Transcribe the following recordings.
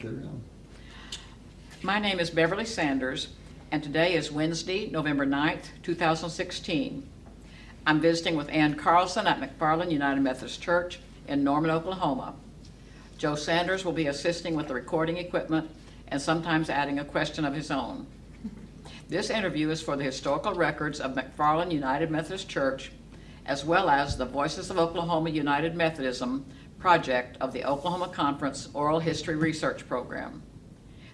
carry on. My name is Beverly Sanders, and today is Wednesday, November 9th, 2016. I'm visiting with Ann Carlson at McFarland United Methodist Church in Norman, Oklahoma. Joe Sanders will be assisting with the recording equipment and sometimes adding a question of his own. This interview is for the historical records of McFarland United Methodist Church, as well as the Voices of Oklahoma United Methodism project of the Oklahoma Conference Oral History Research Program.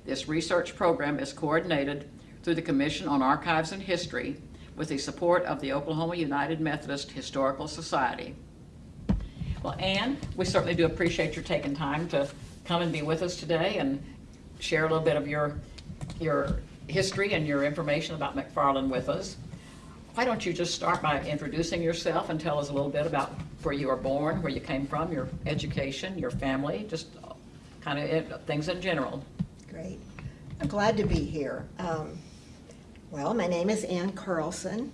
This research program is coordinated through the Commission on Archives and History with the support of the Oklahoma United Methodist Historical Society. Well, Ann, we certainly do appreciate your taking time to come and be with us today and share a little bit of your, your history and your information about McFarland with us. Why don't you just start by introducing yourself and tell us a little bit about where you were born, where you came from, your education, your family, just kind of things in general. Great. I'm glad to be here. Um, well, my name is Ann Carlson,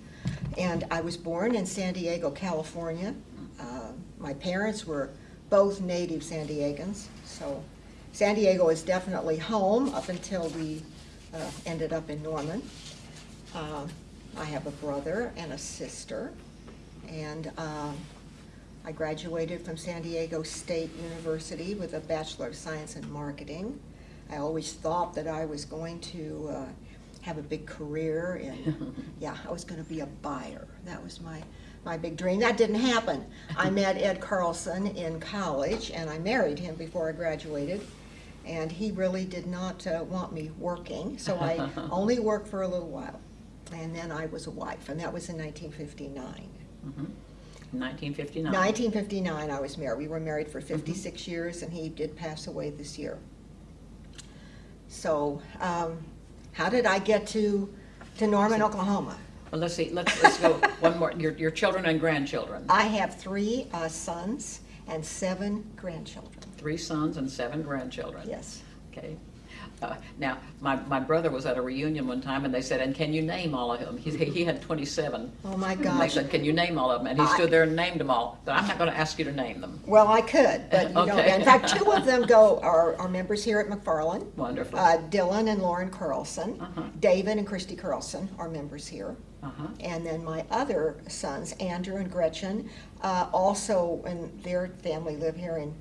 and I was born in San Diego, California. Uh, my parents were both native San Diegans, so San Diego is definitely home up until we uh, ended up in Norman. Uh, I have a brother and a sister, and um, I graduated from San Diego State University with a Bachelor of Science in Marketing. I always thought that I was going to uh, have a big career in, yeah, I was going to be a buyer. That was my, my big dream. That didn't happen. I met Ed Carlson in college, and I married him before I graduated. And he really did not uh, want me working, so I only worked for a little while. And then I was a wife, and that was in 1959. Mhm. 1959. 1959, I was married. We were married for 56 years, and he did pass away this year. So, um, how did I get to, to Norman, Oklahoma? Well, let's see, let's, let's go one more, your, your children and grandchildren. I have three uh, sons and seven grandchildren. Three sons and seven grandchildren. Yes. Okay. Uh, Now, my, my brother was at a reunion one time and they said, and can you name all of them? He, he had 27. Oh, my And they said, can you name all of them? And he I- stood there and named them all. But I'm not going to ask you to name them. Well, I could, but you don't. Okay. In fact, two of them go, are, are members here at McFarland. Wonderful. Uh, Dylan and Lauren Carlson. Uh-huh. David and Christy Carlson are members here. Uh-huh. And then my other sons, Andrew and Gretchen, uh, also, and their family live here in,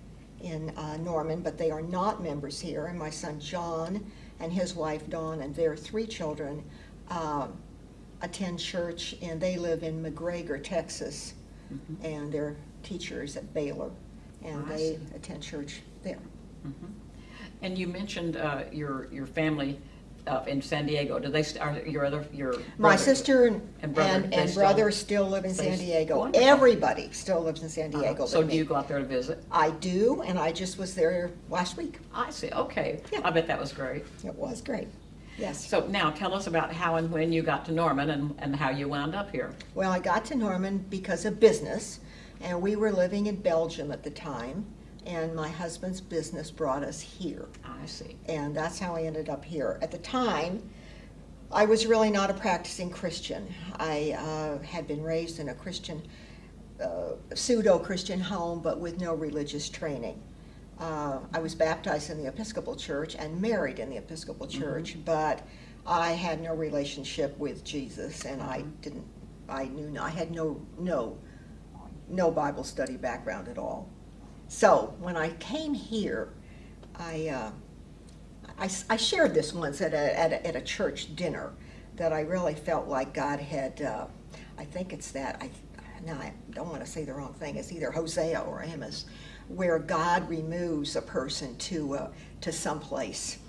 in uh, Norman, but they are not members here. And my son John and his wife Dawn and their three children um, attend church, and they live in McGregor, Texas. And they're teachers at Baylor, and. They attend church there. And you mentioned uh, your, your family uh, in San Diego. Do they, st- are your other, your? My brother- sister and, And brother, and, they and still- brother still live in San Diego. Wonderful. Everybody still lives in San Uh-huh. Diego. So but do you go out there to visit? I do, and I just was there last week. I see, okay. Yeah. I bet that was great. It was great. Yes. So now tell us about how and when you got to Norman and, and how you wound up here. Well, I got to Norman because of business, and we were living in Belgium at the time, and my husband's business brought us here. I see. and that's how I ended up here. At the time, I was really not a practicing Christian. I uh, had been raised in a Christian, uh, pseudo-Christian home, but with no religious training. Uh, I was baptized in the Episcopal Church and married in the Episcopal Church, but I had no relationship with Jesus, and I didn't. I knew I had no no no Bible study background at all. So when I came here, I. Uh, I, I shared this once at a, at a, at a church dinner, that I really felt like God had, uh, I think it's that, I, now I don't want to say the wrong thing, it's either Hosea or Amos, where God removes a person to, uh, to someplace.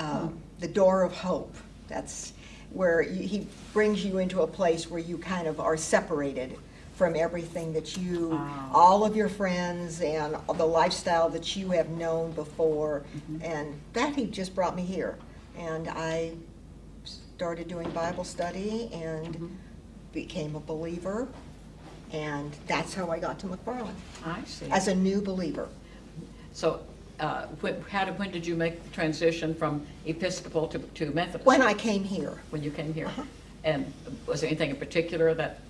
Uh, The door of hope, that's where he brings you into a place where you kind of are separated from everything that you, Ah. all of your friends and the lifestyle that you have known before. Mm-hmm. And that he just brought me here. And I started doing Bible study and Mm-hmm. became a believer. And that's how I got to McFarland, I see. as a new believer. So, uh, when, how did, when did you make the transition from Episcopal to, to Methodist? When I came here, When you came here? Uh-huh. And was there anything in particular that,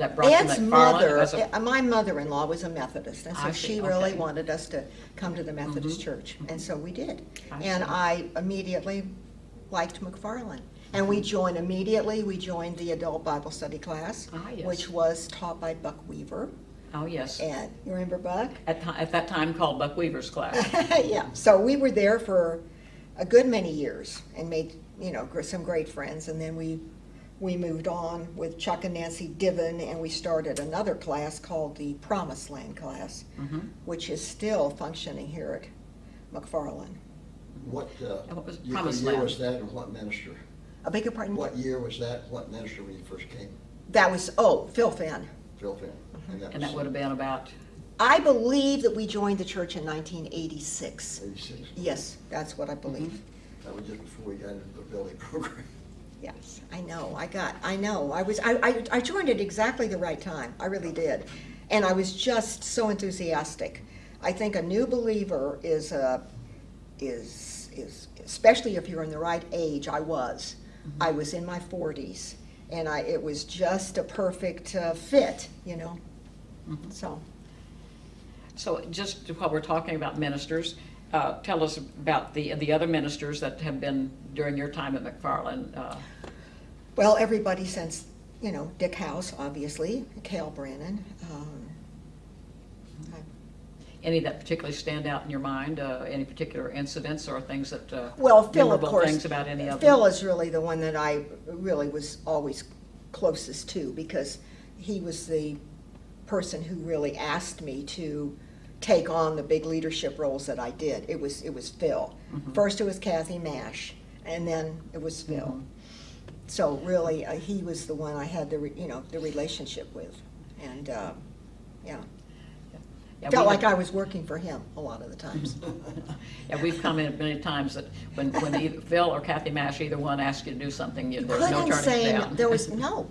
that brought you to mother, a- uh, my mother-in-law was a Methodist, and so I see, she really okay. Mm-hmm. wanted us to come to the Methodist church, and so we did. I And see. I immediately liked McFarland. And we joined, immediately, we joined the adult Bible study class, Ah, yes. which was taught by Buck Weaver. Oh, yes. And, you remember Buck? At, at that time called Buck Weaver's class. yeah, so we were there for a good many years and made, you know, some great friends. And then we, we moved on with Chuck and Nancy Divin, and we started another class called the Promised Land class, Mhm. which is still functioning here at McFarland. What, uh, And what was year Promised year Land? was that and what minister? I beg your pardon? What year was that? What minister when you first came? That was, oh, Phil Finn. Phil Finn? And that was would have been about, I believe that we joined the church in 1986. Eighty-six. Yes, that's what I believe. Mm-hmm. That was just before we got into the building program. Yes, I know, I got, I know, I was, I, I, I joined at exactly the right time, I really did. And I was just so enthusiastic. I think a new believer is, a is, is, especially if you're in the right age, I was. Mm-hmm. I was in my forties, and I, it was just a perfect uh, fit, you know? Mm-hmm. So, so just while we're talking about ministers, uh, tell us about the, the other ministers that have been during your time at McFarland. uh, well, everybody since, you know, Dick House, obviously, Cale Brannon, um, Any that particularly stand out in your mind, uh, any particular incidents or things that, uh, Well, Phil, of course. things about any of them? Phil is really the one that I really was always closest to because he was the person who really asked me to take on the big leadership roles that I did. It was, it was Phil. Mm-hmm. First it was Kathy Mash, and then it was Phil. Mhm. So really, uh, he was the one I had the, re- you know, the relationship with. And, uh, yeah, Yeah, felt like I was working for him a lot of the times. Yeah, we've commented many times that when, when either Phil or Kathy Mash, either one asked you to do something, you- there's no couldn't turning say down. There was no.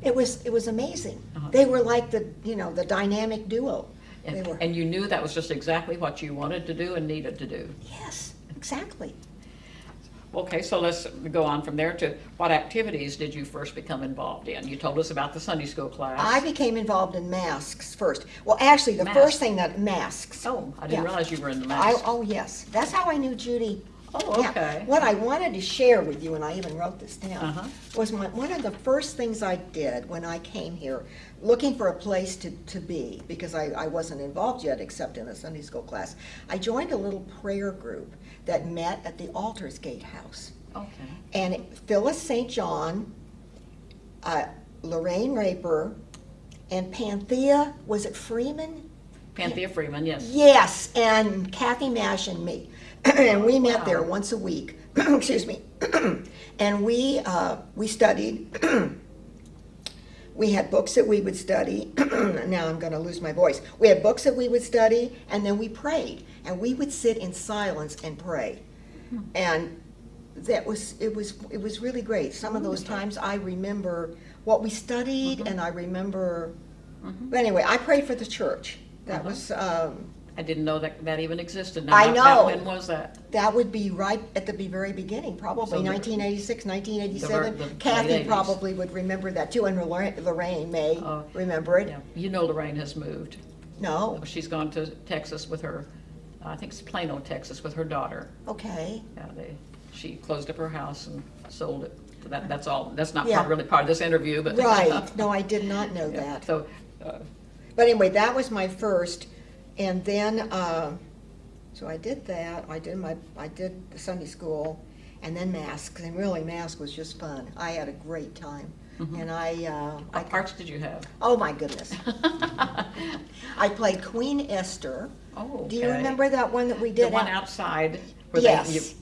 It was it was amazing. Uh-huh. They were like the you know the dynamic duo. They And, were. and you knew that was just exactly what you wanted to do and needed to do. yes, exactly. Okay, so let's go on from there to what activities did you first become involved in? You told us about the Sunday school class. I became involved in masks first. Well, actually, the Masks. first thing that masks. Oh, I didn't Yeah. realize you were in the I, oh yes, that's how I knew Judy. Oh, Yeah. okay. What I wanted to share with you, and I even wrote this down, Uh-huh. was my, one of the first things I did when I came here, looking for a place to, to be, because I, I wasn't involved yet except in a Sunday school class. I joined a little prayer group that met at the Aldersgate House. Okay. And Phyllis St. John, uh, Lorraine Raper, and Panthea, was it Freeman? Panthea Freeman, yes. Yes, and Kathy Mash and me. and we met there once a week. Excuse me. and we uh, we studied. We had books that we would study. now I'm going to lose my voice. We had books that we would study, and then we prayed, and we would sit in silence and pray. And that was it was it was really great. Some of those times I remember what we studied, and I remember. But anyway, I prayed for the church. That Uh-huh. was. Um, I didn't know that that even existed. Now, I that- know. When was that? That would be right at the be- very beginning, probably So the- 1986, the 1987. the late Kathy 80s. probably would remember that too, and Lorraine Lorraine may Oh, remember it. Yeah, you know Lorraine has moved. No, She's gone to Texas with her, I think it's Plano, Texas, with her daughter. okay. Yeah, they, she closed up her house and sold it. So That, that's all, that's not Yeah. part- really part of this interview, but. Right, no, I did not know Yeah, that. So, uh, But anyway, that was my first, and then, uh, so I did that, I did my, I did the Sunday school, and then masks, and really mask was just fun. I had a great time, Mhm. and I, uh, I, what parts did you have? oh my goodness. I played Queen Esther. Oh, Do you remember that one that we did? The one outside where they, you Yes.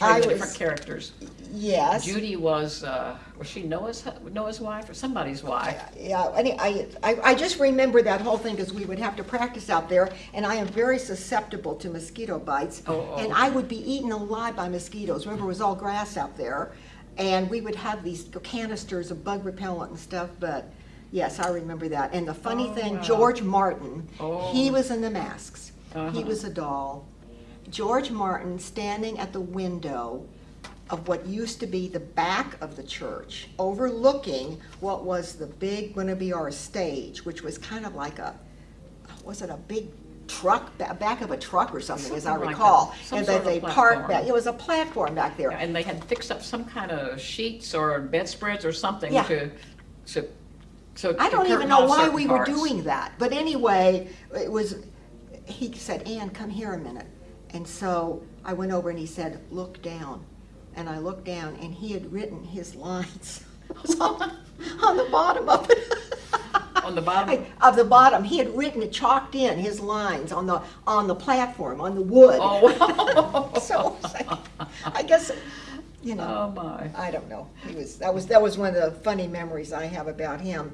I portrayed the different characters. Yes. Judy was, uh, was she Noah's, Noah's wife or somebody's wife? Yeah, any- I, I, I just remember that whole thing because we would have to practice out there, and I am very susceptible to mosquito bites. Oh, oh. And I would be eaten alive by mosquitoes. Remember, it was all grass out there, and we would have these canisters of bug repellent and stuff, but yes, I remember that. And the funny Oh, thing, wow. George Martin, Oh. he was in the masks. He Uh-huh. was a doll. George Martin standing at the window of what used to be the back of the church, overlooking what was the big, gonna be our stage, which was kind of like a, was it a big truck, back of a truck or something, as I like recall? that. And that they parked back, it was a platform back there. And they had fixed up some kind of sheets or bedspreads or something Yeah. to, to, so. I don't even know why we were doing that, but anyway, it was, he said, Ann, come here a minute. And so I went over and he said, look down. And I looked down and he had written his lines on on the bottom of it. On the bottom? Of the bottom, he had written, it chalked in his lines on the, on the platform, on the wood. Oh. So, like, I guess, you know. Oh, my. I don't know. He was, that was, that was one of the funny memories I have about him.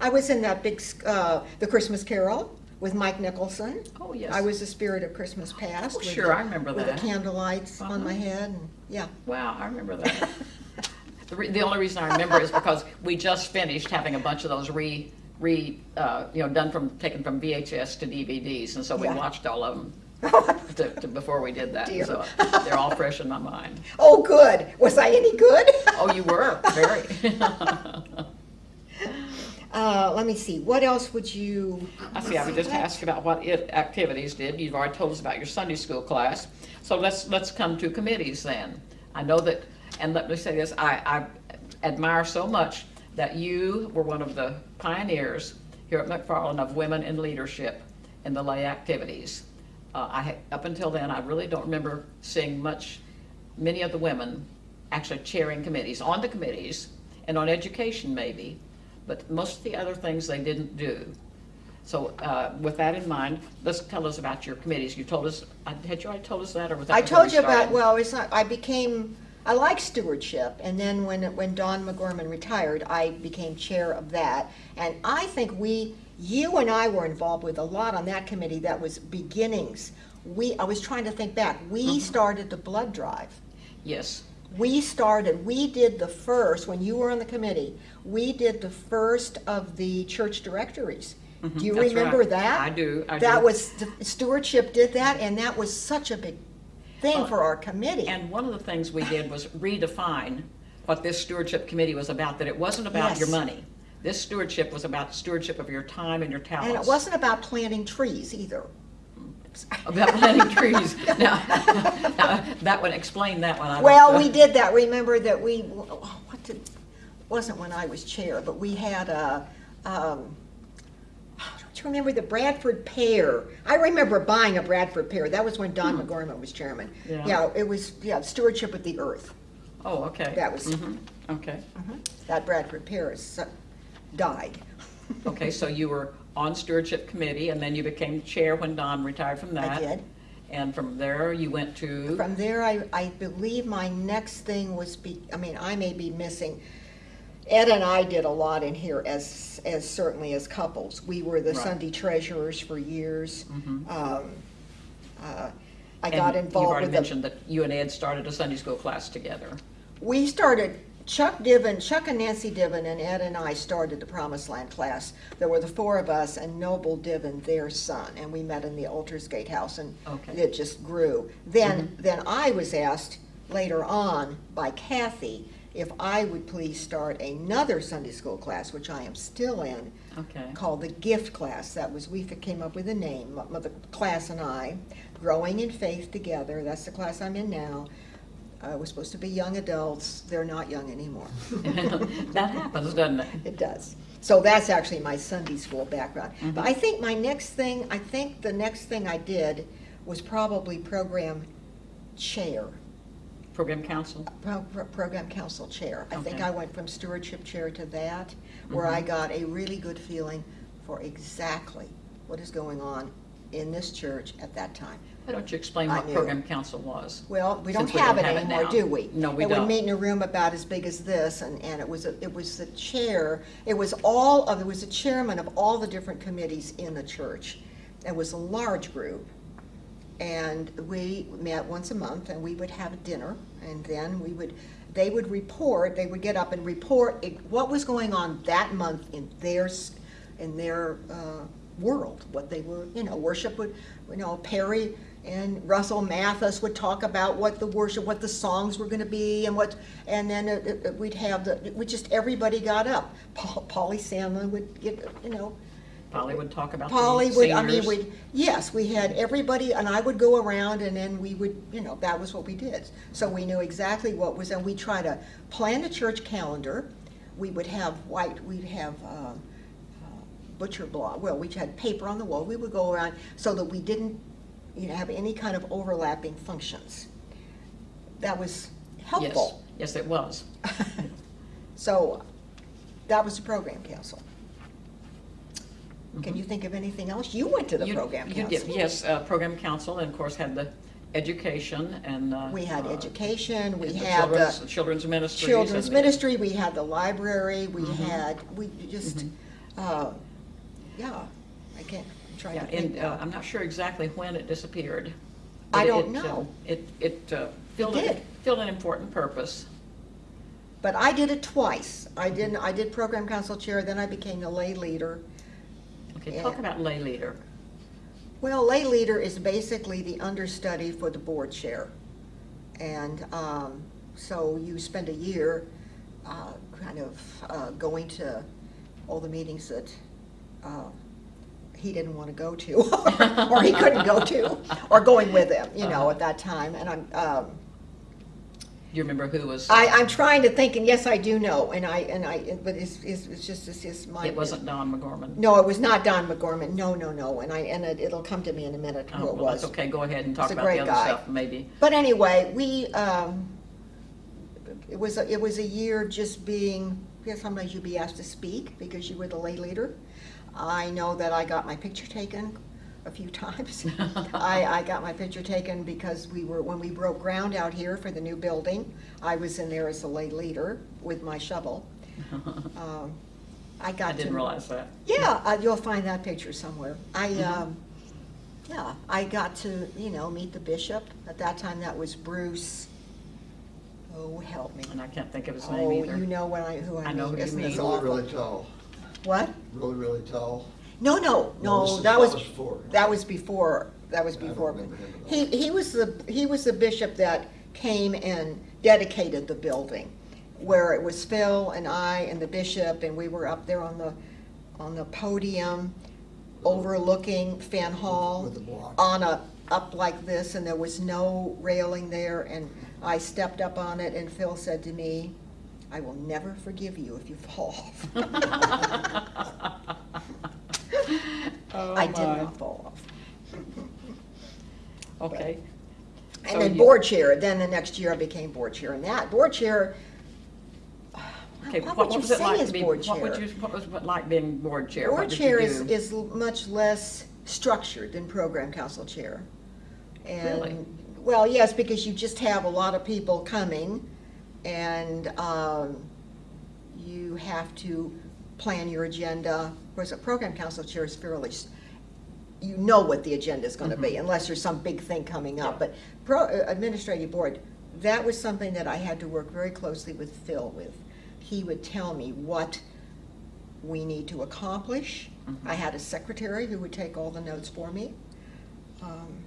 I was in that big, uh, The Christmas Carol with Mike Nicholson. Oh, yes. I was the spirit of Christmas past. Oh, sure, the- I remember With that. the candlelights on my Uh-huh. head, and, yeah. Wow, I remember that. The, re- the only reason I remember is because we just finished having a bunch of those re, re, uh, you know, done from, taken from VHS to DVDs, and so we Yeah. watched all of them to, to, before we did that. Dear. So they're all fresh in my mind. Oh, good. Was I any good? Oh, you were, very. Uh, let me see, what else would you? I see, I would just ask about what it, activities did. You've already told us about your Sunday school class. So let's, let's come to committees then. I know that, and let me say this, I, I admire so much that you were one of the pioneers here at McFarland of women in leadership in the lay activities. Uh, I, up until then, I really don't remember seeing much, many of the women actually chairing committees, on the committees, and on education maybe, but most of the other things they didn't do. So uh, with that in mind, let's tell us about your committees. You told us, uh, had you already told us that, or was that I told you about, well, it's not, I became, I like stewardship, and then when, when Don McGorman retired, I became chair of that. And I think we, you and I were involved with a lot on that committee that was beginnings. We, I was trying to think back, we Mm-hmm. started the blood drive. Yes, We started, we did the first, when you were on the committee, we did the first of the church directories. Do you that's remember right. that? I do, I That do. was, stewardship did that, and that was such a big thing Uh, for our committee. and one of the things we did was redefine what this stewardship committee was about, that it wasn't about your money. This stewardship was about stewardship of your time and your talents. And it wasn't about planting trees either. About planting trees. Now, now, that one, explain that one. I Well, we did that, remember that we, what did, wasn't when I was chair, but we had a, um, you remember the Bradford pear? I remember buying a Bradford pear, that was when Don McGorman was chairman. Yeah. Yeah, it was, yeah, stewardship of the earth, Oh, okay. that was- Mhm, Okay. that Bradford pear is, uh, died. Okay, so you were on stewardship committee, and then you became chair when Don retired from that. I did. And from there, you went to, From there, I, I believe my next thing was be, I mean, I may be missing, Ed and I did a lot in here as, as certainly as couples. We were the Right. Sunday treasurers for years. Mhm. Um, uh, I and got You've involved already with the, mentioned that you and Ed started a Sunday school class together. we started, Chuck Divin, Chuck and Nancy Divin, and Ed and I started the Promised Land class. There were the four of us and Noble Divin, their son, and we met in the Aldersgate House and Okay. it just grew. Then, then I was asked later on by Kathy if I would please start another Sunday school class, which I am still in, Okay. called the gift class. That was, we came up with a name, m- the class and I, Growing in Faith Together. That's the class I'm in now. Uh, It was supposed to be young adults. They're not young anymore. That happens, doesn't it? It does. So that's actually my Sunday school background. But Mm-hmm. I think my next thing, I think the next thing I did was probably program chair, Program council? pro- pro- program council chair. I think I went from stewardship chair to that, where Mm-hmm. I got a really good feeling for exactly what is going on in this church at that time. Why don't you explain I what knew. program council was? Well, we don't Since we have it don't have it anymore, now. do we? No, we It would don't. meet in a room about as big as this, and, and it was, a- it was the chair, it was all of, it was the chairman of all the different committees in the church. It was a large group, and we met once a month, and we would have dinner, and then we would, they would report, they would get up and report what was going on that month in their, in their uh, world, what they were, you know, worship would, you know, Perry and Russell Mathis would talk about what the worship, what the songs were gonna be and what, and then it- it- we'd have the, we just, everybody got up. Paul- Polly Sandlin would get, you know, Polly would talk about the Polly would, I mean, we, yes, we had everybody, and I would go around and then we would, you know, that was what we did. So we knew exactly what was, and we try to plan the church calendar. We would have white, we'd have um, uh, butcher block, well, we had paper on the wall. We would go around so that we didn't, you know, have any kind of overlapping functions. That was helpful. Yes, yes, it was. So that was the program council. Can you think of anything else? You went to the You- program you council. did, Yes, uh, program council, and of course had the education and. uh, We had uh, education, we the had children's- the Children's ministries. children's and the- ministry, we had the library, we Mhm. had, we just, Mhm. uh, yeah, I can't, I'm trying Yeah, to think and uh, now. I'm not sure exactly when it disappeared. I but don't it, uh, know. It, it uh, filled, did. a- filled an important purpose. But I did it twice. I didn't, I did program council chair, then I became the lay leader. Okay, talk about lay leader. Well, lay leader is basically the understudy for the board chair. And um, so you spend a year uh, kind of uh, going to all the meetings that uh, he didn't want to go to, or he couldn't go to, or going with him, you know, at that time. And I'm, um, you remember who was? I, I'm trying to think, and yes, I do know, and I, and I, but it's, it's it's just, it's just my. It wasn't Don McGorman. No, it was not Don McGorman, no, no, no, and I, and it- it'll come to me in a minute Oh, who it well, that's was. okay, go ahead and talk He's a about the great other guy. stuff, maybe. But anyway, we, um, it was, a- it was a year just being, yeah, sometimes you'd be asked to speak because you were the lay leader. I know that I got my picture taken a few times. I, I got my picture taken because we were, when we broke ground out here for the new building, I was in there as a lay leader with my shovel. Um, I got I didn't realize that. Yeah, uh, you'll find that picture somewhere. I, Mhm. um, yeah, I got to, you know, meet the bishop. At that time, that was Bruce, oh, help me. And I can't think of his name. Oh, name you know what I, who I I know mean. who you Isn't this mean. Really, really tall, What? really, really tall. No, no, this no, is- that was, before. that was before, that was I don't before. remember him at He, he was the, he was the bishop that came and dedicated the building, where it was Phil and I and the bishop, and we were up there on the, on the podium overlooking Fan Hall. With the block. On a, up like this, and there was no railing there, and I stepped up on it, and Phil said to me, I will never forgive you if you fall off. Oh, I did my. not fall off. Okay. So And then you- board chair, then the next year I became board chair, and that, board chair, Okay, what what you was it like to be, board what would chair? you, what was it like being board chair? Board chair is, is much less structured than program council chair. Really? And, well, yes, because you just have a lot of people coming, and um, you have to plan your agenda, whereas a program council chair is fairly, you know what the agenda is gonna be, Mhm. unless there's some big thing coming up. Yeah. But pro, uh, administrative board, that was something that I had to work very closely with Phil with. He would tell me what we need to accomplish. Mhm. I had a secretary who would take all the notes for me. Um,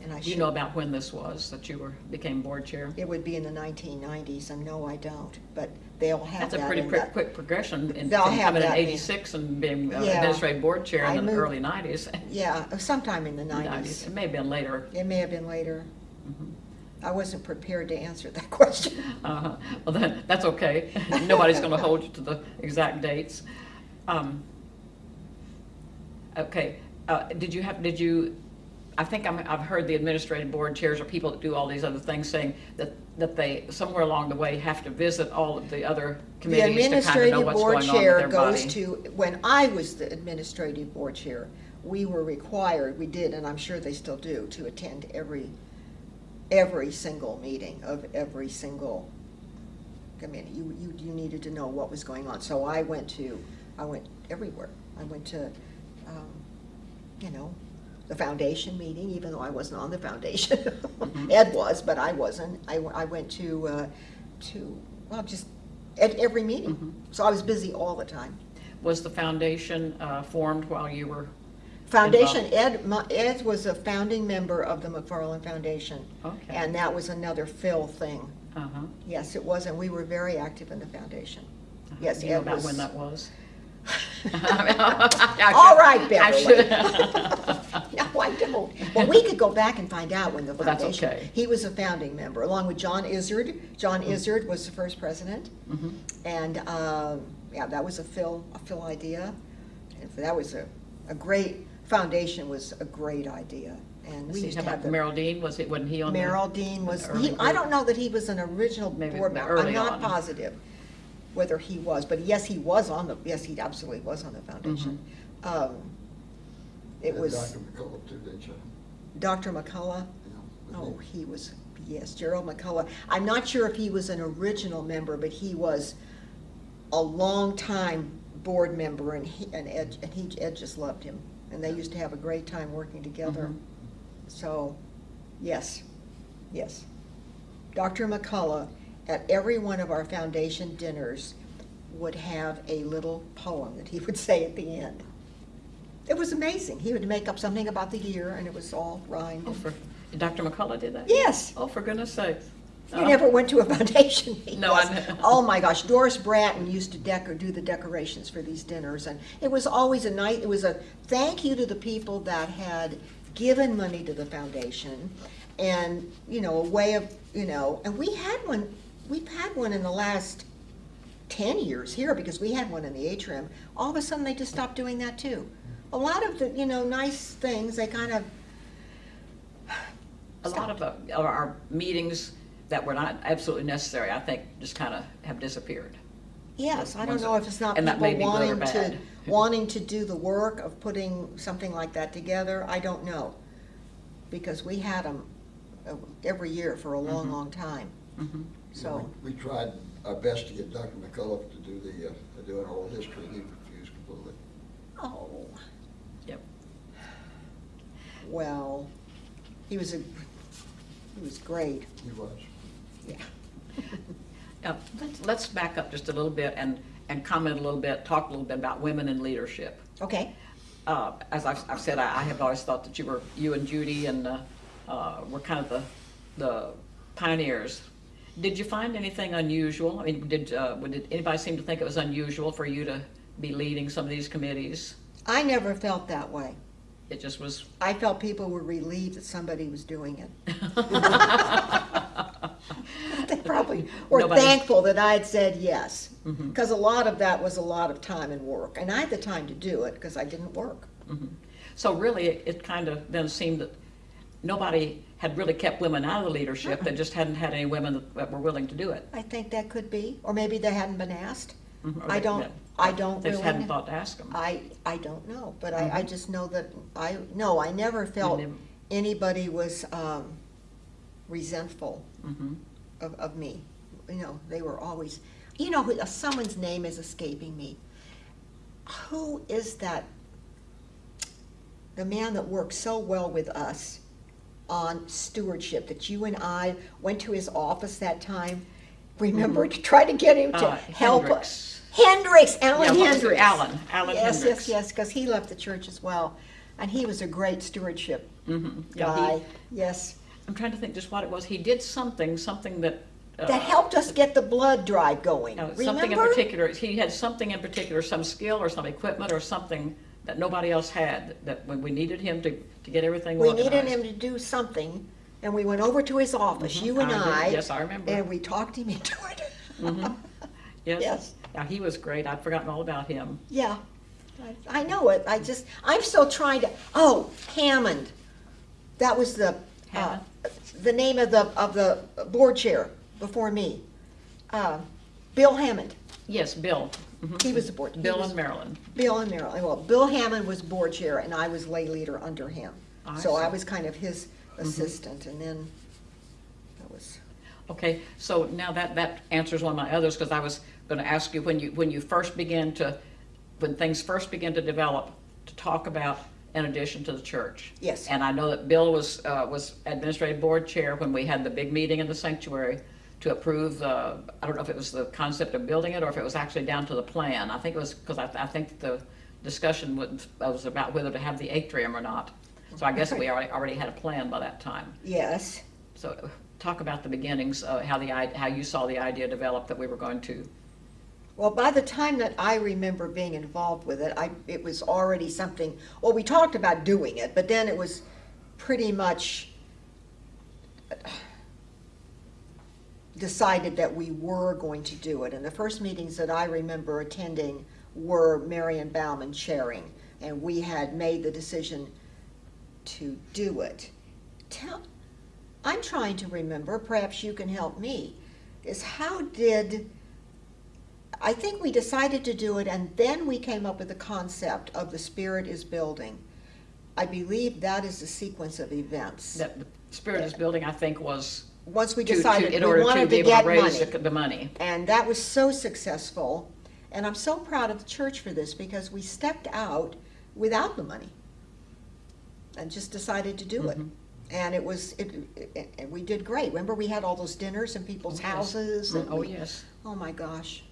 And I Do you should, know about when this was, that you were, became board chair? it would be in the nineteen nineties, and no, I don't, but they'll have That's that a pretty in quick, quick progression in, They'll from have coming in that in- eighty-six and being uh, Yeah. administrative board chair I in the moved- early nineties. Yeah, sometime in the nineties. It may have been later. It may have been later. Mhm. I wasn't prepared to answer that question. Uh-huh. Well, then, that's okay. Nobody's gonna hold you to the exact dates. Um, Okay, uh, did you have, did you, I think I'm, I've heard the administrative board chairs or people that do all these other things saying that, that they, somewhere along the way, have to visit all of the other The committees to kind of know what's board going on with chair their goes body. to, when I was the administrative board chair, we were required, we did, and I'm sure they still do, to attend every, every single meeting of every single committee. You, you, you needed to know what was going on. So I went to, I went everywhere. I went to, um, you know, the foundation meeting, even though I wasn't on the foundation. Mhm. Ed was, but I wasn't. I, I went to, uh, to, well, just at every meeting. Mhm. So I was busy all the time. was the foundation uh, formed while you were, Foundation, Ed, my- Ed was a founding member of the McFarland Foundation. Okay. And that was another Phil thing. uh-huh. Yes, it was, and we were very active in the foundation. Yes, Do you know Ed about was. when that was? All right, Beverly. No, I don't. Well, we could go back and find out when the Well, that's foundation. okay. He was a founding member, along with John Izzard. John Mm-hmm. Izzard was the first president. Mhm. And, um, yeah, that was a Phil, a Phil idea. And that was a, a great, foundation was a great idea. And we used to have about the. Merrill Dean, was it, wasn't he on the? Merrill Dean was, the he, I group? don't know that he was an original Maybe board member. I'm not on. positive whether he was, but yes, he was on the, yes, he absolutely was on the foundation. Mm-hmm. Um, It And was Dr. McCullough too, didn't you? Dr. McCullough. Yeah. Oh, he was, yes, Gerald McCullough. I'm not sure if he was an original member, but he was a long time board member, and he, and Ed, and he, Ed just loved him. And they used to have a great time working together. Mhm. So, yes, yes. Dr. McCullough, at every one of our foundation dinners, would have a little poem that he would say at the end. It was amazing. He would make up something about the year, and it was all rhymed. Oh, for, Dr. McCullough did that? Yes. Oh, for goodness sakes. You Oh. never went to a foundation meeting? No, I ne- Oh, my gosh, Doris Bratton used to decor, do the decorations for these dinners, and it was always a night, it was a thank you to the people that had given money to the foundation, and, you know, a way of, you know, and we had one, we've had one in the last ten years here, because we had one in the atrium. All of a sudden, they just stopped doing that too. A lot of the, you know, nice things, they kind of, A lot of uh, of our meetings that were not absolutely necessary, I think, just kind of have disappeared. Yes, I don't know if it's not and that people may be good or wanting to, bad. wanting to do the work of putting something like that together, I don't know. Because we had them every year for a long, Mhm. long time, Mhm. So, We we tried our best to get Dr. McCullough to do the, uh, to do an oral history, he refused completely. oh, Yep. well, he was a, he was great, He was. yeah. Now, let's, let's back up just a little bit and, and comment a little bit, talk a little bit about women in leadership. Okay, Uh, As I've, I've said, I I have always thought that you were, you and Judy and, uh, uh, were kind of the, the pioneers. Did you find anything unusual? I mean, did, uh, did anybody seem to think it was unusual for you to be leading some of these committees? I never felt that way. It just was. I felt people were relieved that somebody was doing it. They probably were Nobody- thankful that I'd said yes. Because a lot of that was a lot of time and work. And I had the time to do it because I didn't work. Mhm. So really, it, it kind of then seemed that nobody had really kept women out of the leadership. They just hadn't had any women that, were willing to do it. I think that could be, or maybe they hadn't been asked. Mhm. I don't. I don't They really. just hadn't know. thought to ask them. I, I don't know, but I, I Mhm. just know that, I, no, I never felt never- anybody was um, resentful Mhm. of, of me. You know, they were always, you know, someone's name is escaping me. Who is that? The man that worked so well with us on stewardship, that you and I went to his office that time, remember, to try to get him to Uh, help Hendricks. us. Hendricks, Yeah, Alan was? Hendricks. Alan, Alan Yes, Hendricks. yes, yes, because he left the church as well. And he was a great stewardship Mhm. Yeah, he- guy, yes. I'm trying to think just what it was. He did something, something that. uh, That helped us get the blood drive going, no, Something in particular, he had something in particular, some skill or some equipment or something that nobody else had, that when we needed him to, to get everything We organized. needed him to do something, and we went over to his office, Mhm, you and I. I. Yes, I remember. And we talked him into it. Mhm. Yes. Yes. Yeah, he was great. I'd forgotten all about him. Yeah, I, I know it, I just, I'm still trying to, oh, Hammond. That was the, uh, Hammond? the name of the, of the board chair before me. Uh, Bill Hammond, Yes, Bill. Mhm. he was the board. he Bill was- and Marilyn. Bill and Marilyn, well, Bill Hammond was board chair and I was lay leader under him. I So I see. Mm-hmm. was kind of his assistant and then that was, Okay, so now that, that answers one of my others, because I was gonna ask you, when you, when you first began to, when things first began to develop, to talk about an addition to the church. Yes. And I know that Bill was, uh, was administrative board chair when we had the big meeting in the sanctuary to approve, uh, I don't know if it was the concept of building it or if it was actually down to the plan. I think it was, because I, I think the discussion was, was about whether to have the atrium or not. So I guess we already, already had a plan by that time. Yes. So talk about the beginnings, uh, how the, how you saw the idea develop that we were going to, Well, by the time that I remember being involved with it, I, it was already something, well, we talked about doing it, but then it was pretty much decided that we were going to do it. And the first meetings that I remember attending were Marion Bauman chairing, and we had made the decision to do it. Tell, I'm trying to remember, perhaps you can help me, is how did, I think we decided to do it and then we came up with the concept of the Spirit is Building. I believe that is the sequence of events. that the Spirit is Building, I think, was Once we to- to- decided in we order to wanted be to able get to raise money. the- the money. And that was so successful. And I'm so proud of the church for this because we stepped out without the money and just decided to do it. Mhm. And it was, it, it- and we did great. Remember, we had all those dinners in people's Oh, yes. houses? and Oh, we- yes. Oh, my gosh.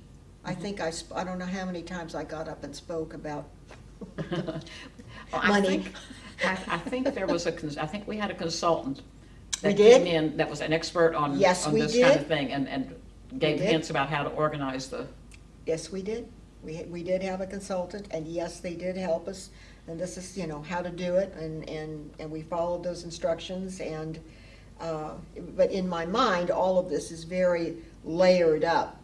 I think I, sp- I don't know how many times I got up and spoke about Well, I Money. think, I, I think there was a, cons- I think we had a consultant. We that did? came in That was an expert on, Yes, on we this kind did. of thing and, and gave did. hints about how to organize the, Yes, we did. We, we did have a consultant, and yes, they did help us. And this is, you know, how to do it, and, and, and we followed those instructions, and, uh, but in my mind, all of this is very layered up,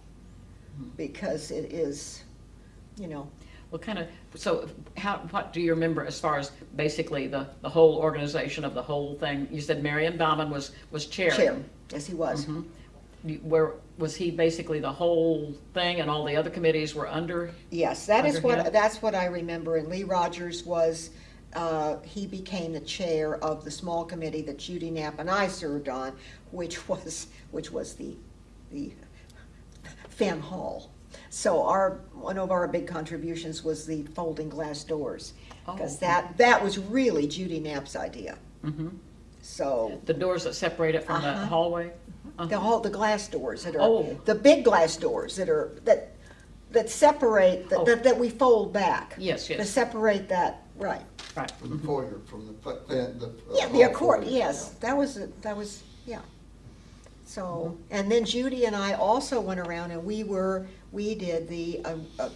because it is, you know, what kind of, so how, what do you remember as far as basically the, the whole organization of the whole thing? You said Marion Bauman was, was chairing. chair, yes, he was. Mhm. Where, was he basically the whole thing and all the other committees were under? Yes, that is Under what, him? that's what I remember, and Lee Rogers was, uh, he became the chair of the small committee that Judy Knapp and I served on, which was, which was the, the Fan Hall. So our, one of our big contributions was the folding glass doors, because Oh. that, that was really Judy Knapp's idea. Mhm. So, The doors that separate it from the Uh-huh. hallway? the whole, the glass doors that are, Oh. the big glass doors that are, that, that separate, Oh. that, that- that we fold back. Yes, To yes, separate that, right. right. From the foyer, from the, fu- the. the, uh, Yeah, the hall accord, foyer, yes, yeah. that was, that was, yeah. So, and then Judy and I also went around and we were, we did the, uh, uh,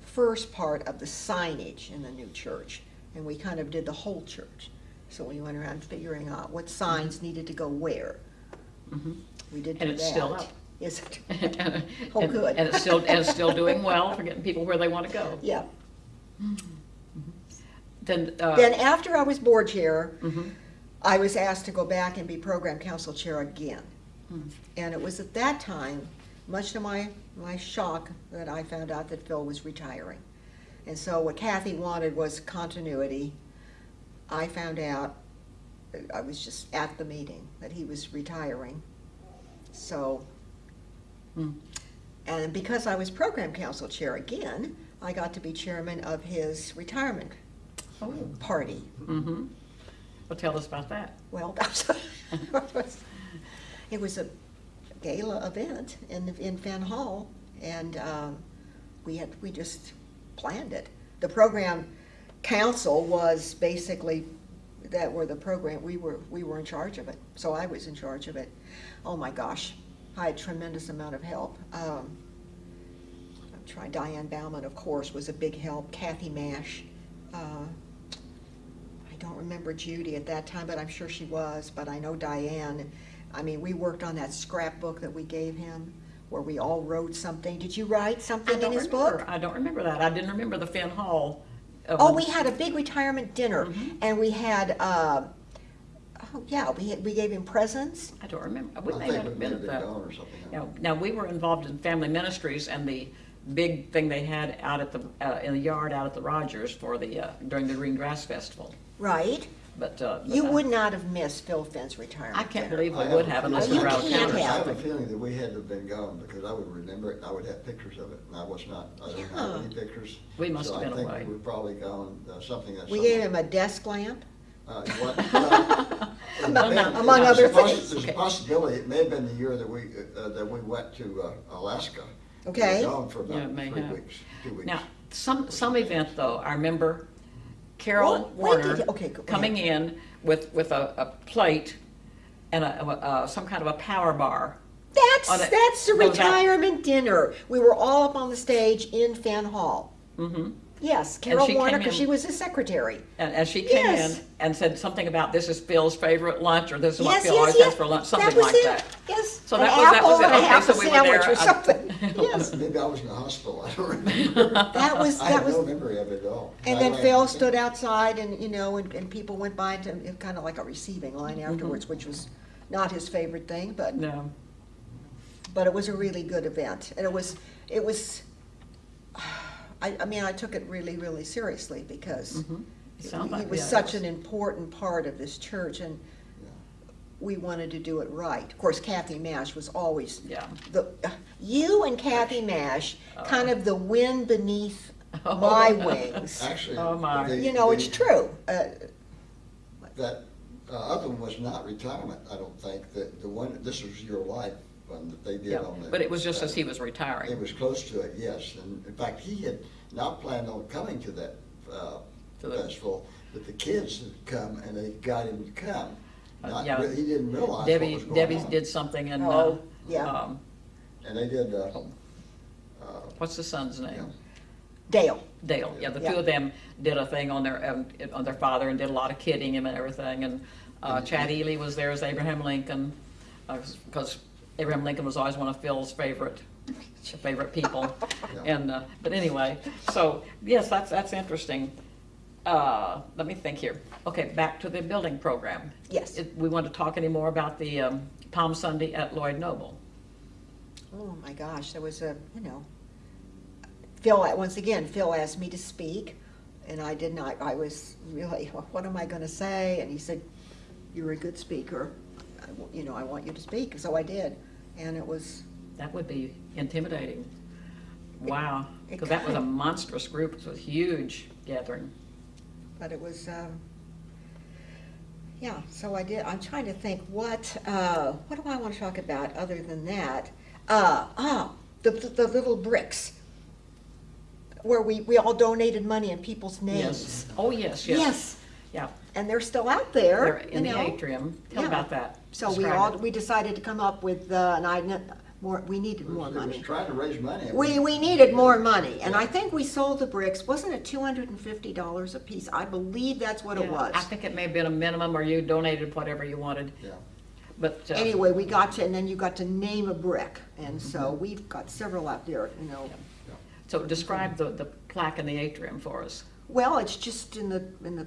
first part of the signage in the new church. And we kind of did the whole church. So we went around figuring out what signs needed to go where. Mhm. We did that. And it's still up. Is it? Oh, and- good. And it's still, and it's still doing well for getting people where they want to go. Yeah. Then, uh, Then after I was board chair. I was asked to go back and be program council chair again. Hmm. And it was at that time, much to my, my shock, that I found out that Phil was retiring. And so what Kathy wanted was continuity. I found out, I was just at the meeting, that he was retiring. So, Hmm. and because I was program council chair again, I got to be chairman of his retirement Oh, party. mm-hmm. Well, tell us about that. Well, it was a gala event in, in Fan Hall, and um, we had, we just planned it. The program council was basically, that were the program, we were, we were in charge of it, so I was in charge of it. Oh my gosh, I had tremendous amount of help. Um, I'm trying, Diane Bauman, of course, was a big help, Kathy Mash. uh, don't remember Judy at that time, but I'm sure she was, but I know Diane. I mean, we worked on that scrapbook that we gave him, where we all wrote something. Did you write something in his remember, book? I don't remember that. I didn't remember the Finn Hall. uh, Oh, we had a big retirement dinner, Mhm. and we had, uh, oh, yeah, we, had- we gave him presents. I don't remember. We I may not have been at that. gone or something. Now, now, we were involved in family ministries and the big thing they had out at the, uh, in the yard out at the Rogers for the, uh, during the Green Grass Festival. Right. But, uh. but You I- would not have missed Phil Finn's retirement I can't dinner. believe we I would a have unless Oh, we you out of can't town have. I have a something. feeling that we had to have been gone, because I would remember it, and I would have pictures of it, and I was not, I didn't have any pictures. We must So have been I away. think we're probably gone, uh, something that's. We gave him a desk lamp. Uh, what, uh, among no, among other There's a possi- things. There's a possibility, it may have been the year that we, uh, that we went to uh, Alaska. We were Okay. gone for Yeah, it about may three have. weeks, two weeks. Now, some, some event though, I remember Carol Well, Warner okay, coming in with, with a, a plate and a, a- a- some kind of a power bar. That's, it. that's the retirement dinner. We were all up on the stage in Fan Hall. Mm-hmm. Yes, Carol she Warner, came because in- she was his secretary. And, and she came Yes. in and said something about this is Phil's favorite lunch, or this is what Yes, Phil yes, always yes. has for lunch, That something was like it. that. Yes. So An that was- that apple was it. and a Okay, half so a we were sandwich there. or something. Yes. Maybe I was in the hospital, I don't remember. That was, I that have was. no memory of it at all. And I then ran- Phil stood outside and, you know, and, and people went by to, kind of like a receiving line Mm-hmm. afterwards, which was not his favorite thing, but, No, but it was a really good event. And it was, it was, I, I mean, I took it really, really seriously because Mhm. he Sound like- was yeah, such it an important part of this church and Yeah. we wanted to do it right. Of course, Kathy Mash was always yeah. the, you and Kathy Mash, kind of the wind beneath Oh. my wings. Actually. Oh, my. the- You know, it's true. Uh, That uh, other one was not retirement, I don't think, the, the one, this was your life one that they did Yeah, on the. but it was just as he was retiring. It was close to it, yes, and in fact, he had not planned on coming to that, uh, To the- festival, but the kids had come and they got him to come. Uh, Not, yeah. re- he didn't realize what Debbie, was going Debbie's on. did something and, uh, Oh, yeah. um, And they did, uh, uh, what's the son's yeah. name? Dale. Dale, yeah, the Yeah. two of them did a thing on their, um, on their father and did a lot of kidding him and everything, and, uh, Chad Ely was there as Abraham Lincoln, uh, cause Abraham Lincoln was always one of Phil's favorite, favorite people. Yeah. And, uh, but anyway, so, yes, that's, that's interesting. Uh, let me think here. Okay, back to the building program. Yes. It- We want to talk any more about the, um, Palm Sunday at Lloyd Noble? Oh, my gosh, there was a, you know, Phil, once again, Phil asked me to speak, and I did not, I was really, what am I gonna say? And he said, you're a good speaker, I you know, I want you to speak, so I did. And it was, That would be intimidating. Wow, because that was a monstrous group, it was a huge gathering. but it was, um, yeah, so I did, I'm trying to think, what, uh, what do I want to talk about other than that? Uh, ah, the, the the little bricks, where we, we all donated money in people's names. Yes. Oh, yes, yes. Yes, Yeah, and they're still out there, they're in the know. atrium. Tell Yeah. about that. So we Describe all, it. we decided to come up with, uh, and I, kn- more, we needed more was- it was money. trying to raise money. We, we needed more money, and I think we sold the bricks, wasn't it two hundred and fifty dollars a piece? I believe that's what it Yeah, was. I think it may have been a minimum, or you donated whatever you wanted, Yeah. but. uh, Anyway, we got to, and then you got to name a brick, and so we've got several out there, you know. So describe the, the plaque in the atrium for us. Well, it's just in the, in the,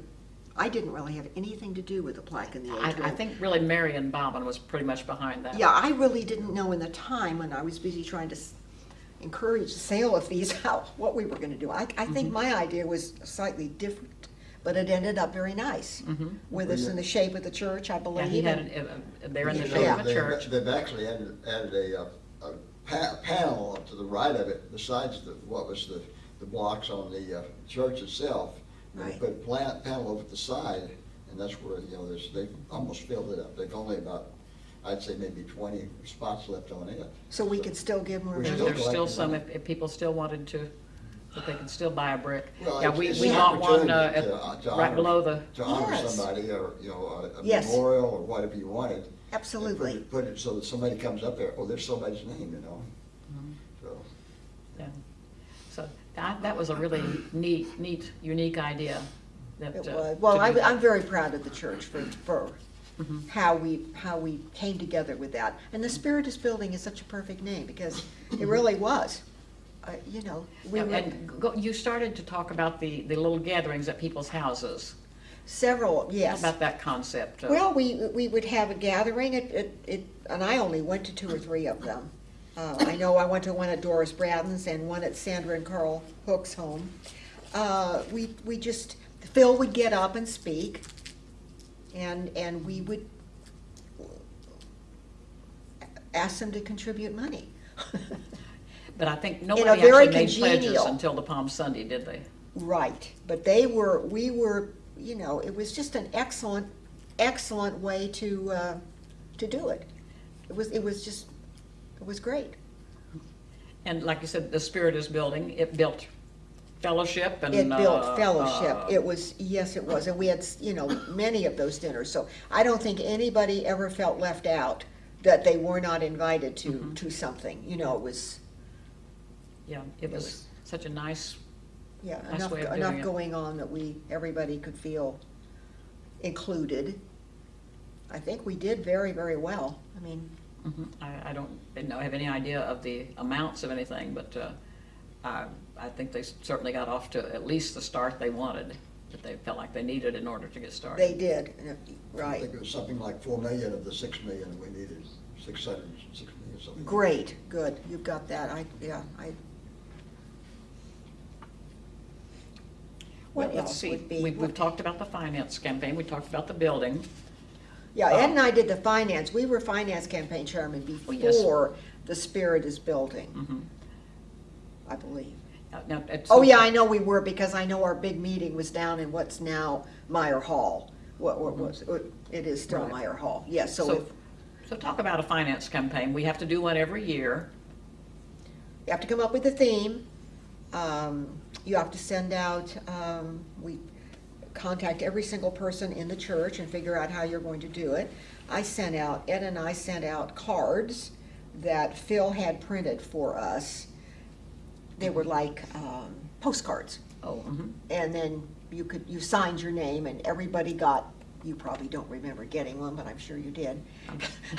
I didn't really have anything to do with the plaque in the I, atrium. I think really Marion Bobbin was pretty much behind that. Yeah, I really didn't know in the time when I was busy trying to s- encourage the sale of these, how, what we were gonna do. I, I think my idea was slightly different, but it ended up very nice. With us in the shape of the church, I Mm-hmm. Yeah, believe. he had and- it, uh, there in the shape know, of a they've- church. They've actually added, added a, uh, a pa- panel to the right of it, besides the, what was the, the blocks on the uh, church itself. They Right. put a plant panel over at the side, and that's where, you know, there's, they've almost filled it up. They've only about, I'd say maybe twenty spots left on it. So we could still give more We're There's still there's still collecting some, money. if, if people still wanted to, that they could still buy a brick. Well, Yeah, it's- we, it's we an bought one, uh, opportunity to- uh, to right honor- below the, To honor Yes. somebody, or, you know, a- a Yes. memorial, or whatever you wanted. and put Absolutely. it- Put it so that somebody comes up there, oh, there's somebody's name, you know? Mm-hmm. So, yeah. So that, that was a really neat, neat, unique idea. that, It uh, was, well, I, I'm very proud of the church for, for Mm-hmm. how we, how we came together with that. And the Spirit is Building is such a perfect name, because it really was. Uh, You know, we And go- you started to talk about the, the little gatherings at people's houses. several, How yes. about that concept? Well, we, we would have a gathering, it, it, it- and I only went to two or three of them. Uh, I know I went to one at Doris Bradden's and one at Sandra and Carl Hook's home. Uh, we, we just, Phil would get up and speak, and, and we would ask them to contribute money. But I think nobody actually made pledges until the Palm Sunday, did they? Right, but they were, we were, you know, it was just an excellent, excellent way to, uh, to do it. It was, it was just, it was great. And like you said, the Spirit is building, it built fellowship and. It uh, built fellowship. uh, It was, yes, it was. And we had, you know, many of those dinners. So I don't think anybody ever felt left out that they were not invited to, Mhm. to something. You know, it was, Yeah, it it was was- such a nice, yeah, Nice enough, way of doing enough going on that we, everybody could feel included. I think we did very, very well. I mean, mhm. I, I don't, didn't know, have any idea of the amounts of anything, but, uh, I, I think they certainly got off to at least the start they wanted, that they felt like they needed in order to get started. they did, right. I think it was something like four million of the six million we needed, six hundred, six million, something. Great, good. You've got that. I, yeah, I. Well, What let's else see, would be? we've, we've talked about the finance campaign, we talked about the building. Yeah, Uh, Ed and I did the finance, we were finance campaign chairman Oh, before the Spirit is Building, Mhm. I believe. Now- now, at Oh, yeah, I know we were, because I know our big meeting was down in what's now Meyer Hall. What, what was, it is still Right. Meyer Hall, yes, so So, if, so talk about a finance campaign, we have to do one every year. you have to come up with a theme. Um, you have to send out, um, we contact every single person in the church and figure out how you're going to do it. I sent out, Ed and I sent out cards that Phil had printed for us. They were like, um, postcards. Oh, mhm. And then you could, you signed your name and everybody got, you probably don't remember getting one, but I'm sure you did.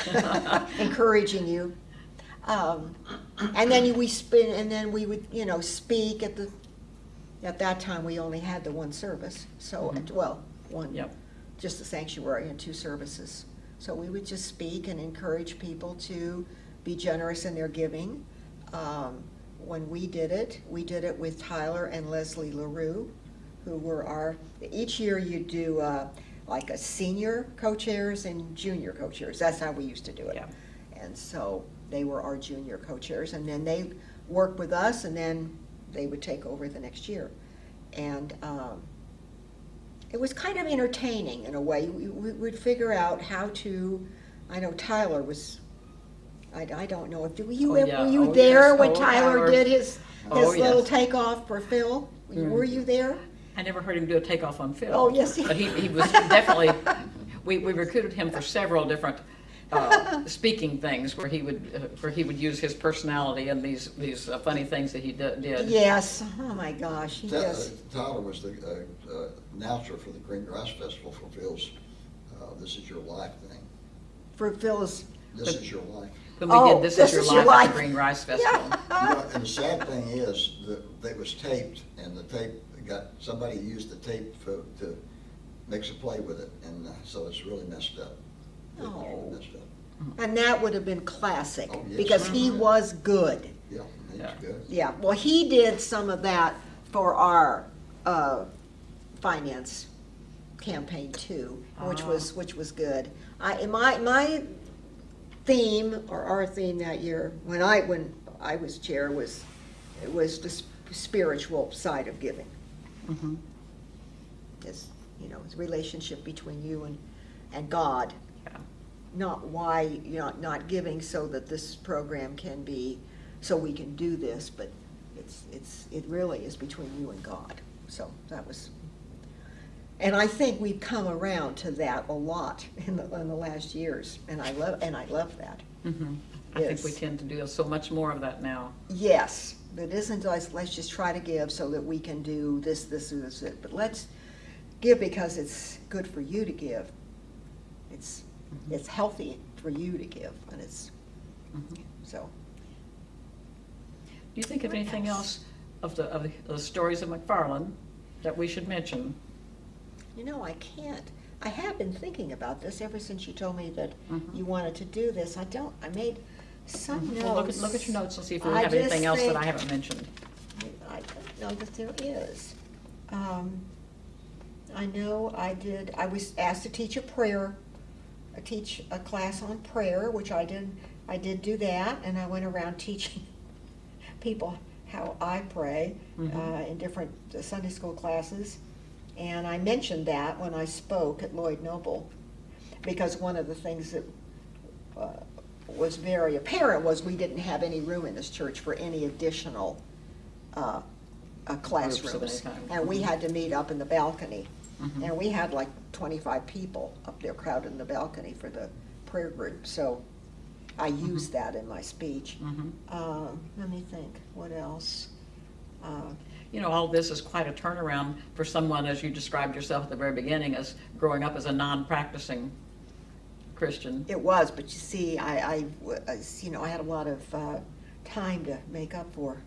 Encouraging you. Um, and then you- we spin, and then we would, you know, speak at the, at that time, we only had the one service, so, Mhm. well, one, Yep. just the sanctuary and two services. So we would just speak and encourage people to be generous in their giving. Um, When we did it, we did it with Tyler and Leslie LaRue, who were our, each year you do uh, like a senior co-chairs and junior co-chairs. That's how we used to do it. Yeah. And so they were our junior co-chairs, and then they worked with us, and then they would take over the next year. And um, it was kind of entertaining in a way. We we would figure out how to, I know Tyler was, I, I don't know, if, were you, Oh, yeah. were you Oh, there yes. when Oh, Tyler Tyler. did his, Oh, his little yes. takeoff for Phil? Were you there? I never heard him do a takeoff on Phil. Oh, yes, he- But he, he was definitely, we, we recruited him for several different, uh, speaking things where he would, uh, where he would use his personality and these, these uh, funny things that he d- did. Yes, oh my gosh, he Ta- uh, Tyler was the uh, uh, announcer for the Green Grass Festival for Phil's, uh, This Is Your Life thing. for Phil's, This Is Your Life. When we Oh, did This This Is Your Is Your Life at the Green Rice Festival. You know, And the sad thing is that it was taped and the tape got, somebody used the tape for, to make some play with it. And uh, so it's really messed up. It's Oh. And that would have been classic, Oh, yes. because he was good. Yeah, he's Yeah. good. Yeah, well, he did some of that for our uh, finance campaign too, which Ah. was, which was good. I, my, my theme, or our theme that year, when I, when I was chair, was, it was the sp- spiritual side of giving. Mhm. It's, you know, it's relationship between you and, and God, Yeah. Not why you're not, not giving so that this program can be, so we can do this, but it's, it's, it really is between you and God. So that was, and I think we've come around to that a lot in the, in the last years, and I love, and I love that. Mhm. I think we tend to do so much more of that now. Yes, but it isn't like, let's just try to give so that we can do this, this, or this, it, but let's give because it's good for you to give. It's, Mhm. it's healthy for you to give, and it's, Mhm. so. Do you think of anything else? else of the, of the- the stories of McFarland that we should mention? You know, I can't. I have been thinking about this ever since you told me that Mhm. you wanted to do this. I don't, I made some notes. Well, look at, look at your notes and see if we I have anything else that I haven't mentioned. I don't know that there is. Um, I know I did, I was asked to teach a prayer, teach a class on prayer, which I did, I did do that, and I went around teaching people how I pray uh, Mhm. in different Sunday school classes. And I mentioned that when I spoke at Lloyd Noble. because one of the things that uh, was very apparent was we didn't have any room in this church for any additional uh, uh, classrooms. And we had to meet up in the balcony. Mhm. And we had like twenty-five people up there crowded in the balcony for the prayer group, so I used that in my speech. Mhm. Um, Let me think, what else? Uh, You know, all this is quite a turnaround for someone, as you described yourself at the very beginning, as growing up as a non-practicing Christian. It was, but you see, I, I was, you know, I had a lot of uh, time to make up for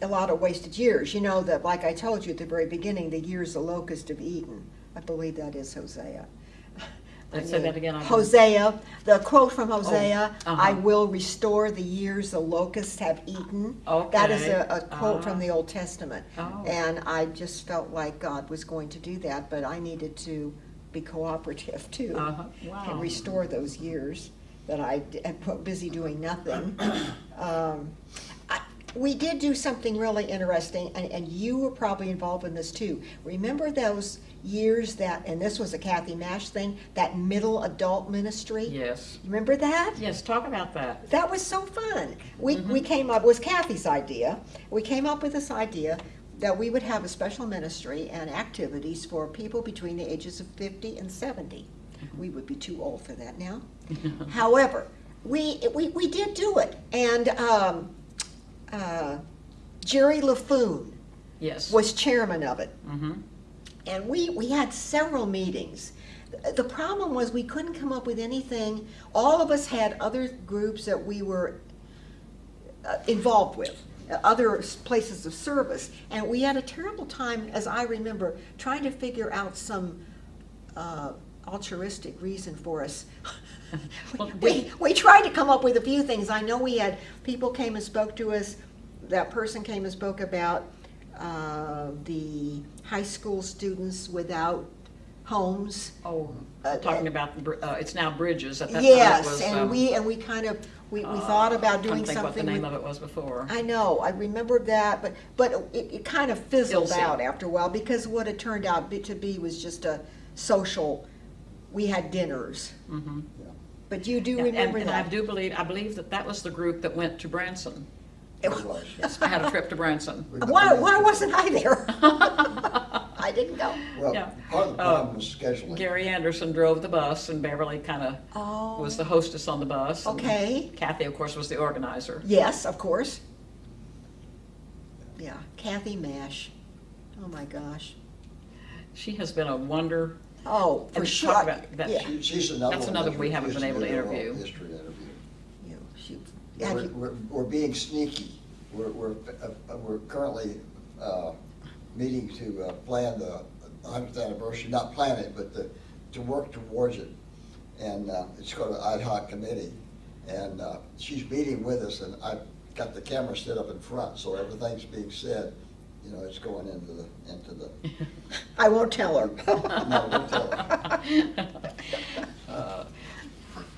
a lot of wasted years. You know, that, like I told you at the very beginning, the years the locust have eaten. I believe that is Hosea. I Let's say that again, I Hosea, the quote from Hosea, uh-huh. I will restore the years the locusts have eaten. That is a, a quote from the Old Testament. Oh. And I just felt like God was going to do that, but I needed to be cooperative too. Uh-huh. Wow. And restore those years that I d- had put busy doing nothing. Um, We did do something really interesting, and, and you were probably involved in this too. Remember those years that, and this was a Kathy Mash thing, that middle adult ministry? Yes. Remember that? Yes, talk about that. That was so fun. We, we came up, it was Kathy's idea. We came up with this idea that we would have a special ministry and activities for people between the ages of 50 and 70. We would be too old for that now. However, we, we, we did do it. And um, uh, Jerry LaFoon Yes. was chairman of it. Mm-hmm. And we, we had several meetings. The problem was we couldn't come up with anything. All of us had other groups that we were uh, involved with, uh, other places of service. And we had a terrible time, as I remember, trying to figure out some uh, altruistic reason for us. Well, We, we tried to come up with a few things. I know we had, people came and spoke to us. That person came and spoke about uh, the high school students without homes. Oh, Uh, talking about, uh, it's now Bridges. At that Yes, was, and um, we, and we kind of, we, we uh, thought about doing to think what the something name of it was before. I know, I remember that, but, but it, it kind of fizzled Ilse. out after a while, because what it turned out to be was just a social, we had dinners. Mhm. But you do And- remember And I that? do believe, I believe that that was the group that went to Branson. It It was. I had a trip to Branson. Why, why wasn't I there? I didn't go. Well, Yeah. part of the Uh, problem was scheduling. Gary Anderson drove the bus and Beverly kind of Oh. was the hostess on the bus. and Okay. Kathy, of course, was the organizer. Yes, of course. Yeah, Kathy Mash. Oh, my gosh. She has been a wonder. Oh, for And sure. talk about that. Yeah, She- She's another That's one another that we haven't been able to do their own interview. History interview. you know, she, have We're, we're, we're being sneaky. We're, we're, uh, we're currently, uh, meeting to, uh, plan the hundredth anniversary, not plan it, but the, to work towards it. And, uh, it's called an ad hoc committee. And, uh, she's meeting with us and I've got the camera set up in front, so everything's being said, you know, it's going into the, into the, I won't tell her. no, don't tell her. Uh,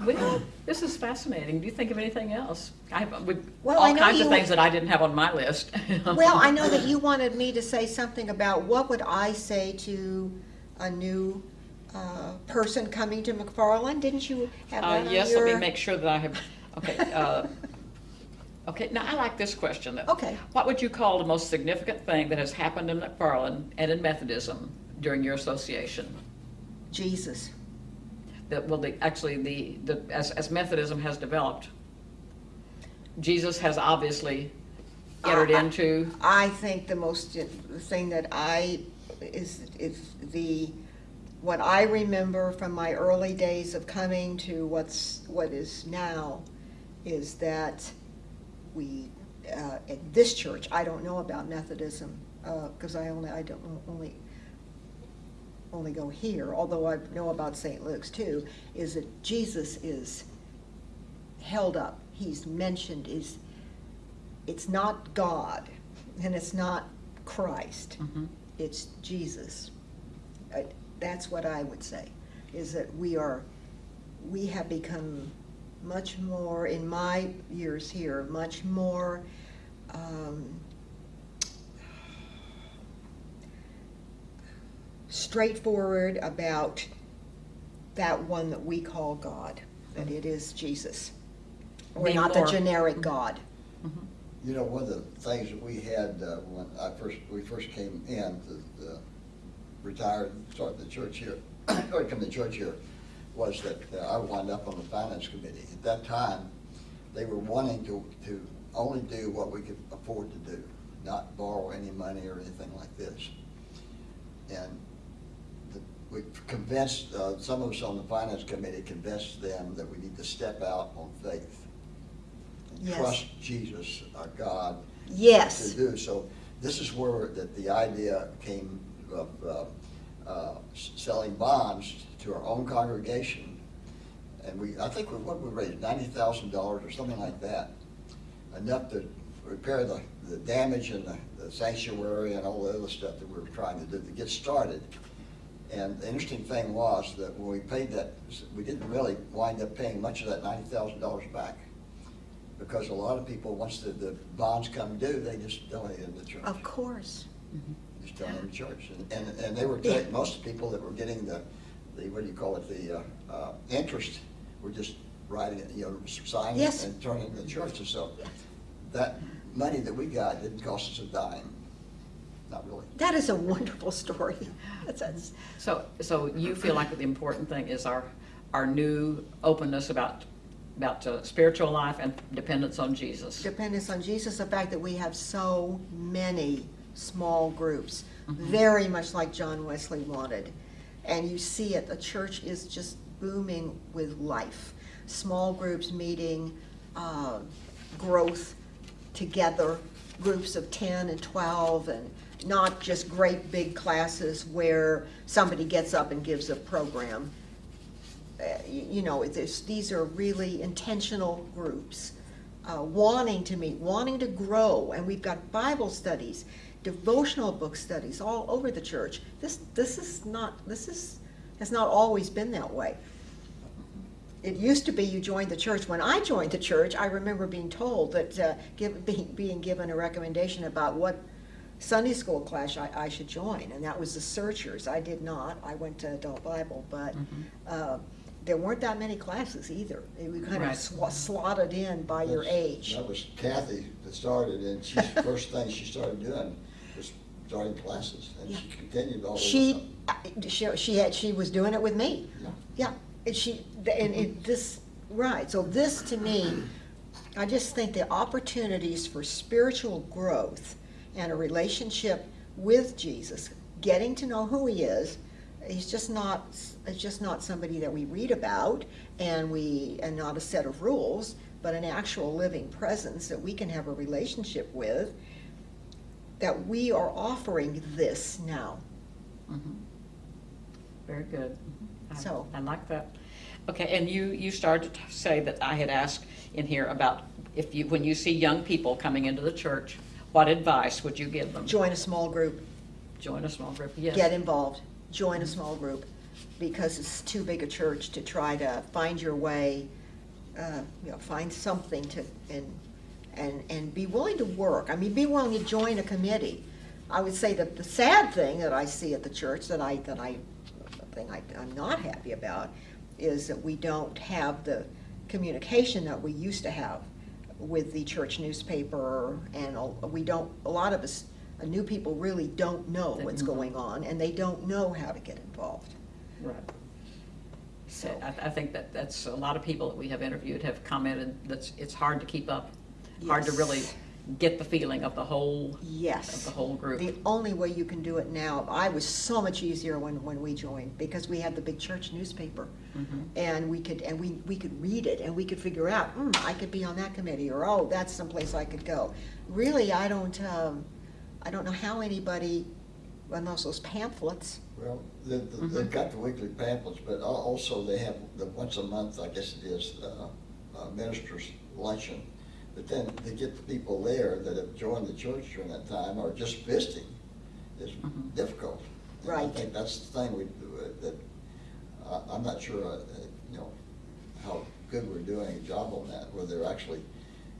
Well, this is fascinating. Do you think of anything else? I have, with Well, I all know kinds of you- things that I didn't have on my list. Well, I know that you wanted me to say something about what would I say to a new uh, person coming to McFarland? Didn't you have Uh, that on yes, let me make sure that I have, okay, uh, okay, now I like this question. though. Okay. What would you call the most significant thing that has happened in McFarland and in Methodism during your association? Jesus. That, well, the, actually, the, the, as, as Methodism has developed, Jesus has obviously entered I- into, I think the most, the thing that I, is, is the, what I remember from my early days of coming to what's, what is now, is that we, uh, at this church, I don't know about Methodism, because I only, I don't, only, only go here, although I know about St. Luke's too, is that Jesus is held up, he's mentioned, is, it's not God, and it's not Christ, Mhm. it's Jesus. I- That's what I would say, is that we are, we have become much more, in my years here, much more, um, straightforward about that one that we call God, that it is Jesus. We're Being not the generic God. You know, one of the things that we had uh, when I first, we first came in, the, the retired, started the church here, or come to church here, was that uh, I wound up on the finance committee. At that time, they were wanting to, to only do what we could afford to do, not borrow any money or anything like this. And the- we convinced, uh, some of us on the finance committee convinced them that we need to step out on faith. and Yes. Trust Jesus, our God, Yes. to do. So this is where that the idea came of uh, uh, selling bonds to our own congregation. And we, I think we, what we raised, ninety thousand dollars or something like that. Enough to repair the, the damage in the the sanctuary and all the other stuff that we were trying to do to get started. And the interesting thing was that when we paid that, we didn't really wind up paying much of that ninety thousand dollars back. Because a lot of people, once the, the bonds come due, they just donate them to church. Of course. Just donate them to church. And, and, and they were, ta- most of people that were getting the, the, what do you call it, the, uh, uh, interest were just writing it, you know, signing it Yes. and turning it to church. And so that money that we got didn't cost us a dime. Not really. That is a wonderful story. That's, that's, So, so you feel like the important thing is our, our new openness about, about uh, spiritual life and dependence on Jesus. dependence on Jesus, the fact that we have so many small groups, very much like John Wesley wanted. And you see it, the church is just booming with life. Small groups meeting, uh, growth together, groups of 10 and 12, and not just great big classes where somebody gets up and gives a program. Uh, you you know, these are really intentional groups, uh, wanting to meet, wanting to grow, and we've got Bible studies, devotional book studies all over the church. This, this is not, this is, has not always been that way. It used to be you joined the church. When I joined the church, I remember being told that, uh, give, being, being given a recommendation about what Sunday school class I, I should join, and that was the Searchers. I did not. I went to adult Bible, but uh, there weren't that many classes either. They were kind of Right. swa- slotted in by your age. That was Kathy that started, and she, first thing she started doing was starting classes, and she continued all the She, up. uh, she, she had, she was doing it with me. Yeah. Yeah, and she, and it, this, right, so this to me, I just think the opportunities for spiritual growth and a relationship with Jesus, getting to know who he is, he's just not, it's just not somebody that we read about and we, and not a set of rules, but an actual living presence that we can have a relationship with, that we are offering this now. Mhm. Very good. I- So- I like that. Okay, and you, you started to say that I had asked in here about if you, when you see young people coming into the church, what advice would you give them? Join a small group. Join a small group, yes. get involved, join a small group, because it's too big a church to try to find your way, uh, you know, find something to, and, and, and be willing to work. I mean, be willing to join a committee. I would say that the sad thing that I see at the church, that I, that I, the thing I, I'm not happy about, is that we don't have the communication that we used to have with the church newspaper, and a- we don't, a lot of us, new people really don't know what's going on, and they don't know how to get involved. Right. So, I, I think that, that's, a lot of people that we have interviewed have commented that it's hard to keep up, hard to really get the feeling of the whole, yes of yes. the whole group. The only way you can do it now, I was so much easier when, when we joined, because we had the big church newspaper. Mhm. And we could, and we, we could read it, and we could figure out, hmm, I could be on that committee, or, oh, that's someplace I could go. Really, I don't, um, I don't know how anybody, unless those pamphlets, Well, the- the- they've got the weekly pamphlets, but also they have the once a month, I guess it is, uh, uh, ministers luncheon. But then to get the people there that have joined the church during that time or just visiting is Mhm. difficult. And I Right. think that's the thing we, do, uh, that, uh, I'm not sure, uh, you know, how good we're doing a job on that, where they're actually,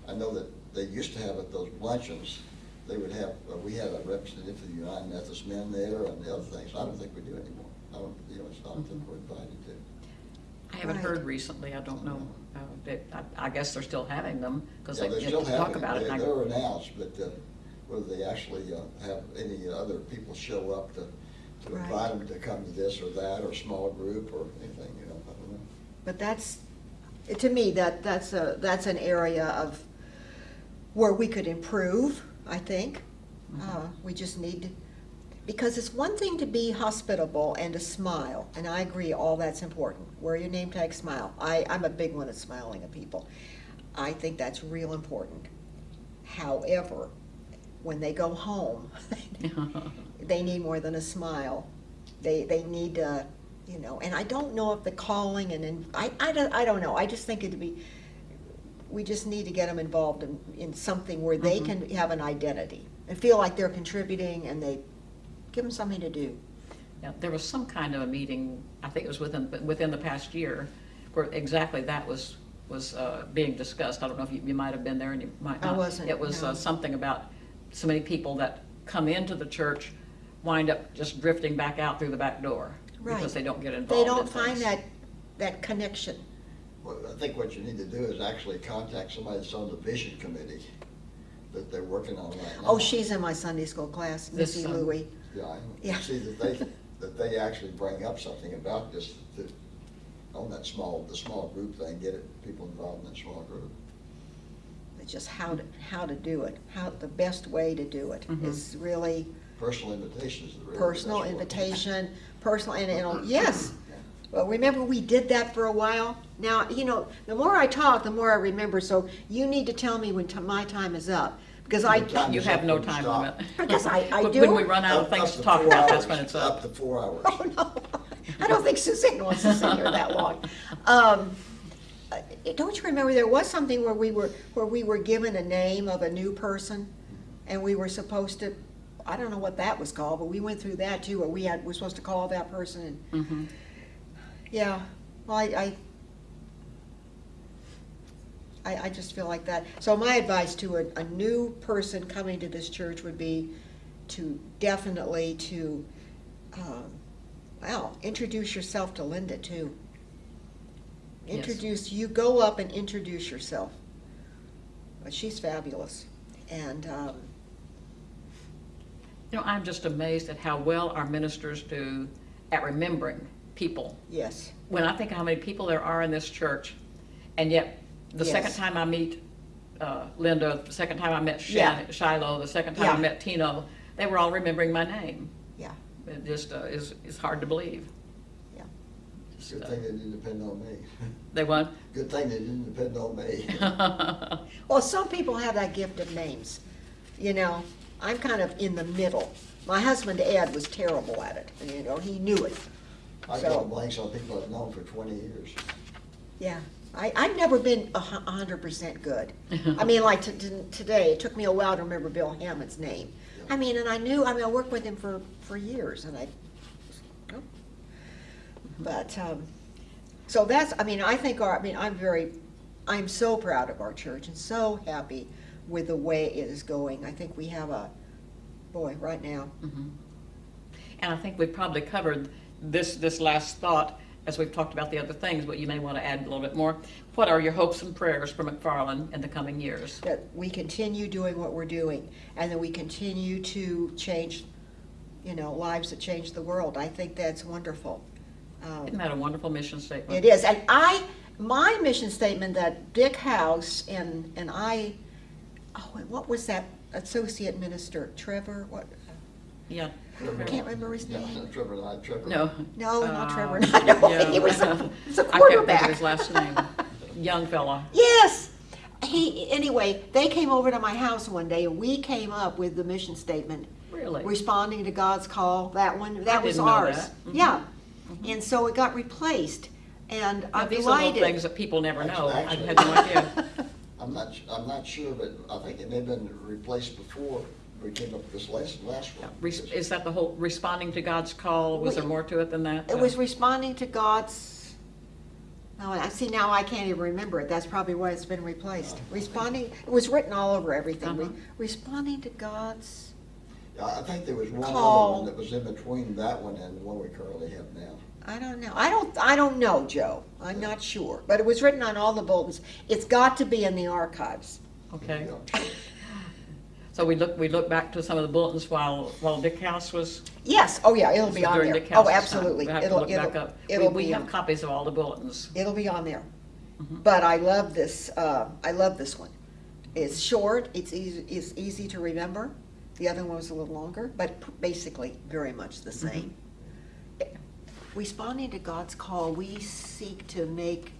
I know that they used to have at those luncheons, they would have, uh, we had a representative of the United Methodist Men there and the other things. I don't think we do anymore. I don't, you know, it's not that we're invited to. I haven't Right. heard recently, I don't know. Uh, that- I I guess they're still having them, because Yeah, they they still to have talk it. about it. They- and I- They're announced, but uh, whether they actually uh, have any other people show up to, to Right. invite them to come to this or that, or small group, or anything, you know, I don't know. But that's, to me, that, that's a, that's an area of, where we could improve, I think. Uh, We just need, to because it's one thing to be hospitable and to smile, and I agree, all that's important. Wear your name tag, smile. I, I'm a big one at smiling at people. I think that's real important. However, when they go home, they need more than a smile. They, they need to, you know, and I don't know if the calling and, then I, I don't, I don't know, I just think it'd be, we just need to get them involved in, in something where they Mhm. can have an identity and feel like they're contributing and they, give them something to do. Yeah, There was some kind of a meeting, I think it was within, within the past year, where exactly that was, was uh, being discussed. I don't know if you, you might have been there and you might not. I wasn't, It was uh, something about so many people that come into the church wind up just drifting back out through the back door. Right. Because they don't get involved They don't find things. that, that connection. Well, I think what you need to do is actually contact somebody that's on the vision committee that they're working on right now. Oh, she's in my Sunday school class, Missy Louie. Yeah, I Yeah. see that they, that they actually bring up something about this, to- on that small, the small group thing, get it, people involved in that small group. It's just how to, how to do it, how, the best way to do it Mhm. is really Personal invitation is the real. personal best invitation, personal, and, and, yes. Yeah. Well, remember, we did that for a while? Now, you know, the more I talk, the more I remember, so you need to tell me when ti- my time is up, because I, Your time You is have up no when you time stop. limit. Because I- I When- do. When we run out of Up- things up to to talk four about, that's hours, when it's Up up. to four hours. oh, no, I don't think Suzanne wants to sit here that long. Um, uh, Don't you remember, there was something where we were, where we were given a name of a new person, and we were supposed to, I don't know what that was called, but we went through that too, where we had, we're supposed to call that person, and Mhm. Yeah, well, I, I, I, I just feel like that. So my advice to a, a new person coming to this church would be to definitely to, um, well, introduce yourself to Linda too. Yes. Introduce, you go up and introduce yourself. But she's fabulous, and, um, You know, I'm just amazed at how well our ministers do at remembering people. yes, When I think of how many people there are in this church, and yet the second time I meet uh, Linda, the second time I met Yeah. Shan- Shiloh, the second time Yeah. I met Tino, they were all remembering my name. yeah, It just uh, is, is hard to believe. yeah. Just, Good uh, thing they didn't depend on me. They what? Good thing they didn't depend on me. Well, some people have that gift of names. You know, I'm kind of in the middle. My husband Ed was terrible at it, you know, he knew it. I So- draw blanks on people I've known for twenty years. Yeah, I, I've never been a hu- a hundred percent good. I mean, like today, it took me a while to remember Bill Hammond's name. I mean, and I knew, I mean, I worked with him for, for years, and I, oh. but, um, so that's, I mean, I think our, I mean, I'm very, I'm so proud of our church and so happy with the way it is going. I think we have a, boy, right now, Mhm. And I think we've probably covered this, this last thought as we've talked about the other things, but you may want to add a little bit more. What are your hopes and prayers for McFarland in the coming years? that we continue doing what we're doing, and that we continue to change, you know, lives that change the world. I think that's wonderful. Um, Isn't that a wonderful mission statement? It is, and I, my mission statement that Dick House and, and I, oh, and what was that associate minister, Trevor, what, Yeah. I can't remember his Yeah, name. Trevor and I, Trevor. No. No, not Uh, Trevor, no, yeah. he was a, he was a I can't think of quarterback. his last name. Young fella. Yes. He, anyway, they came over to my house one day and we came up with the mission statement. Really? Responding to God's call, that one, that was didn't know ours. that. Mhm. Yeah. And so it got replaced and Now, I'm These are little things that people never know. I had no idea. I'm not, I'm not sure, but I think it may have been replaced before we came up with this last, last one. Res- Is that the whole responding to God's call? Was there more to it than that? It was responding to God's, oh, I see now I can't even remember it. That's probably why it's been replaced. Responding, it was written all over everything. Re- Uh-huh. Responding to God's, Yeah, I think there was one other Call. one that was in between that one and the one we currently have now. I don't know. I don't, I don't know, Joe. I'm not sure. But it was written on all the bulletins. It's got to be in the archives. Okay, Yeah. so we look, we look back to some of the bulletins while, while Dick House was. Yes, oh yeah, it'll be on there. Dick Oh, House's time. absolutely. We'll have It'll, look it'll, up. It'll we be, have on- copies of all the bulletins. it'll be on there. Mm-hmm. But I love this, uh, I love this one. It's short, it's easy, it's easy to remember. The other one was a little longer, but basically very much the Mm-hmm. same. Responding to God's call, we seek to make,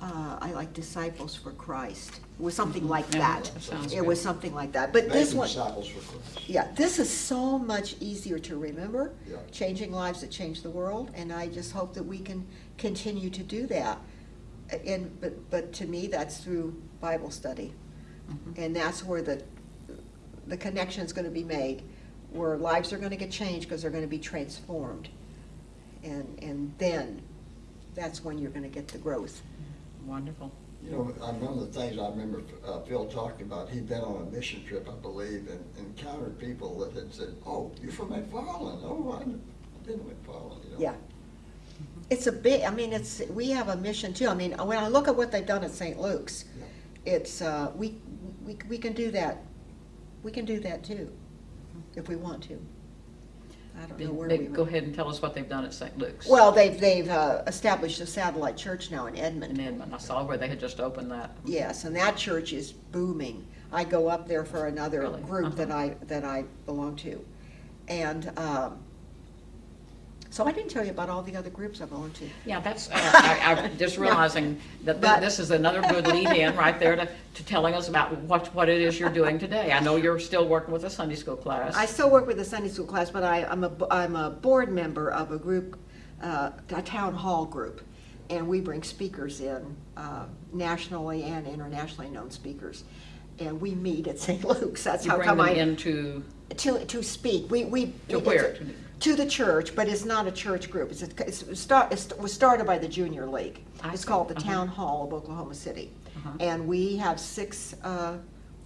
uh, I like disciples for Christ. It was something like Mm-hmm. Yeah, that. that sounds It was something like that. But this Making one, disciples for Christ. yeah, this is so much easier to remember, Yeah. changing lives that change the world, and I just hope that we can continue to do that. And, but, but to me, that's through Bible study. Mm-hmm. And that's where the, the connection is gonna be made, where lives are gonna get changed, because they're gonna be transformed. And, and then, that's when you're gonna get the growth. Wonderful. You know, one of the things I remember uh, Phil talking about, he'd been on a mission trip, I believe, and encountered people that had said, oh, you're from McFarland, oh, I've been to McFarland, you know? Yeah. It's a big, I mean, it's, we have a mission too. I mean, when I look at what they've done at St. Luke's, Yeah. it's, uh, we, we, we can do that. We can do that too, if we want to. I don't know where we. Maybe Go ahead and tell us what they've done at St. Luke's. Well, they've, they've uh, established a satellite church now in In Edmond. Edmond, I saw where they had just opened that. Yes, and that church is booming. I go up there for another Really? group that Uh-huh. I, that I belong to. And, um, so I didn't tell you about all the other groups I to. Yeah, that's, uh, I, I'm just realizing that this is another good lead-in right there to, to telling us about what, what it is you're doing today. I know you're still working with a Sunday school class. I still work with the Sunday school class, but I, I'm a, I'm a board member of a group, uh, a town hall group. And we bring speakers in, uh, nationally and internationally known speakers. And we meet at St. Luke's, that's You how bring come them I, into, to, to speak. We, we. To where? To the church, but it's not a church group. It's, a- it's, start, it was started by the Junior League. I It's see. called the Uh-huh. Town Hall of Oklahoma City. Uh-huh. And we have six, uh,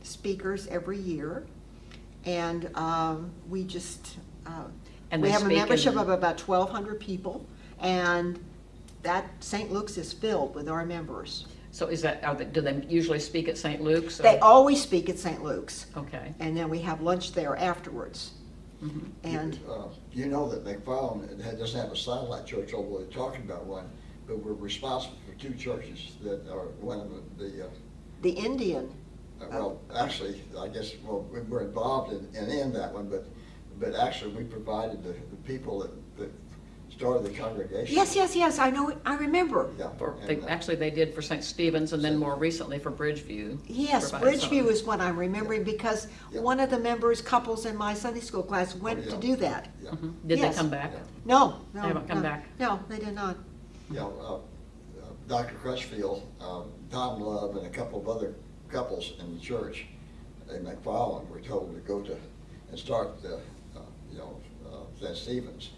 speakers every year. And, um, we just, uh, And we have a membership of about twelve hundred people. And that, St. Luke's is filled with our members. so is that, are they, do they usually speak at St. Luke's? or- They always speak at St. Luke's. Okay. And then we have lunch there afterwards. Mhm. And, Uh, You know that McFarland doesn't have a satellite church, although they're talking about one, but we're responsible for two churches that are, one of the- the, uh, the Indian Uh, Well, actually, I guess, well, we we're involved in, in, in that one, but, but actually, we provided the, the people that, that started the congregation. Yes, yes, yes, I know, I remember. Yeah. For, they, and, uh, actually, they did for St. Stephen's and then more recently for Bridgeview. Yes, provided Bridgeview is what I'm remembering because Yeah. one of the members, couples in my Sunday school class went Oh, to do that. Yeah, Mhm. Did they come back? Yeah. No, no. They haven't come no. back? No, they did not. you know, uh, uh, Dr. Crutchfield, um, Tom Love, and a couple of other couples in the church in McFarland were told to go to, and start the, uh, you know, uh, St. Stephen's.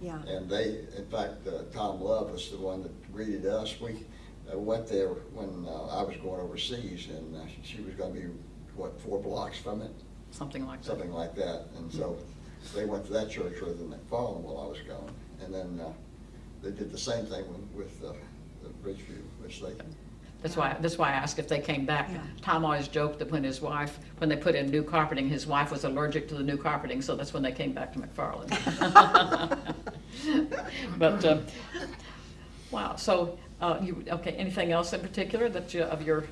Yeah. And they, in fact, uh, Tom Love was the one that greeted us. We uh, went there when uh, I was going overseas, and uh, she was gonna be, what, four blocks from it? Something like that. Something like that. And so they went to that church rather than McFarland while I was gone. And then uh, they did the same thing with, with uh, the Bridgeview, which they, That's why, that's why I asked if they came back. Yeah. Tom always joked that when his wife, when they put in new carpeting, his wife was allergic to the new carpeting, so that's when they came back to McFarland. But, uh, wow, so, uh, you, okay, anything else in particular that you, of your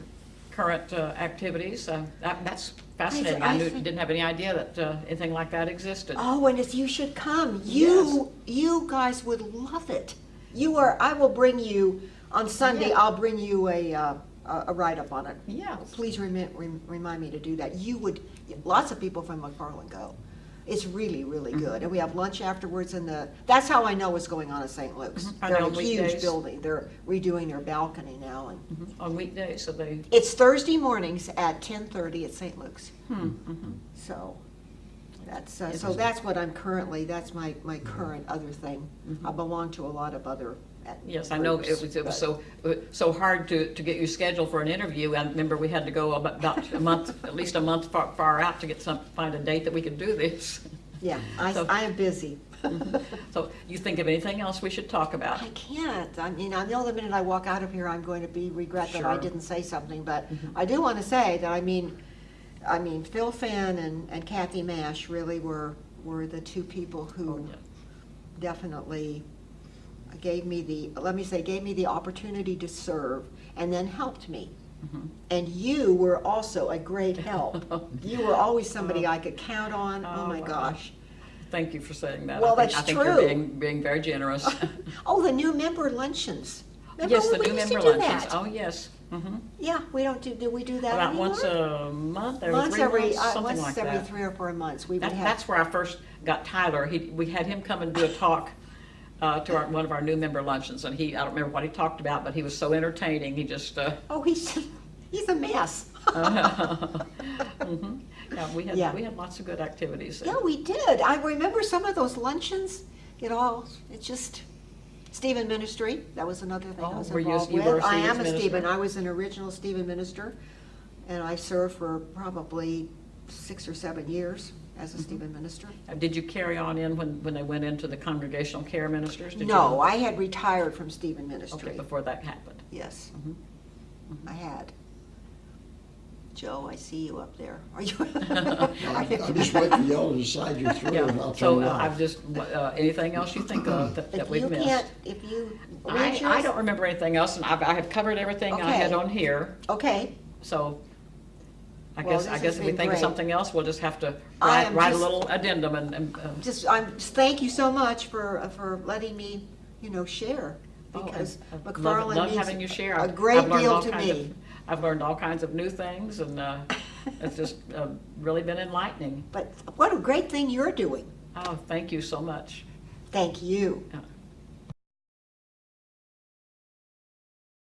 current uh, activities? Uh, that- That's fascinating. I I knew, think- didn't have any idea that uh, anything like that existed. Oh, and if you should come, you, you guys would love it. You are, I will bring you, on Sunday, Yeah. I'll bring you a, uh, a a write-up on it. Yeah. Please remi- rem- remind me to do that. You would, lots of people from McFarland go. It's really, really Mm-hmm. good. And we have lunch afterwards in the, that's how I know what's going on at St. Luke's. Mhm. Are They're they in on a huge weekdays? building. They're redoing their balcony now and, Mhm. On weekdays, so they, it's Thursday mornings at ten-thirty at St. Luke's. hmm, mhm. So, that's, uh, so Interesting. that's what I'm currently, that's my, my current other thing. I belong to a lot of other. Yes, I know, it was, it was so, so hard to, to get you scheduled for an interview. I remember we had to go about about a month, at least a month far, far out to get some, find a date that we could do this. Yeah, I, So- I am busy. So you think of anything else we should talk about? I can't. I mean, I know the minute I walk out of here, I'm going to be regret that I didn't say something, but mm-hmm. I do want to say that, I mean, I mean, Phil Finn and and Kathy Mash really were, were the two people Oh, who yeah. definitely gave me the, let me say, gave me the opportunity to serve and then helped me. Mhm. And you were also a great help. You were always somebody I could count on. Oh, Oh, my wow. gosh. Thank you for saying that. I Well, think- that's I think you're true. being, being very generous. Oh, the new member luncheons. Remember Yes, the new member luncheons. that? Oh, yes. Mhm. Yeah, we don't do, do we do that About anymore? once a month, or Once every, months, uh, something once like every that. three or four months, we That, have. that's where I first got Tyler. He, we had him come and do a talk uh, to our, one of our new member luncheons, and he, I don't remember what he talked about, but he was so entertaining, he just, uh, Oh, he's, he's a mess. mhm. yeah, we had, Yeah. we had lots of good activities. Yeah, we did. I remember some of those luncheons, it all, it just, Stephen Ministry, that was another thing I Oh, was were you a- involved you with. were a I am a minister? Stephen, I was an original Stephen Minister, and I served for probably six or seven years as Mm-hmm. a Stephen Minister. Uh, Did you carry on in when, when they went into the congregational care ministers? Did you- No, I had retired from Stephen Ministry. Okay, before that happened. Yes, Mhm. I had. Joe, I see you up there. Are you? I'm just waiting for y'all to decide you're through and I'll so turn it uh, I've off. just, uh, anything else you think of that that If we've you missed? can't, if you. I, I don't remember anything else, and I've, I have covered everything I had Okay. on here, Okay, so I Well, guess, I this guess has if we been think of great. something else, we'll just have to I write, am write a just- little addendum and, and, um, just, I'm, just thank you so much for, uh, for letting me, you know, share. oh, and Because I've loved- McFarland having you means share. a I've- great I've learned deal all to kinds of- me. I've learned all kinds of new things, and, uh, it's just, uh, really been enlightening. But what a great thing you're doing. Oh, thank you so much. Thank you. Yeah.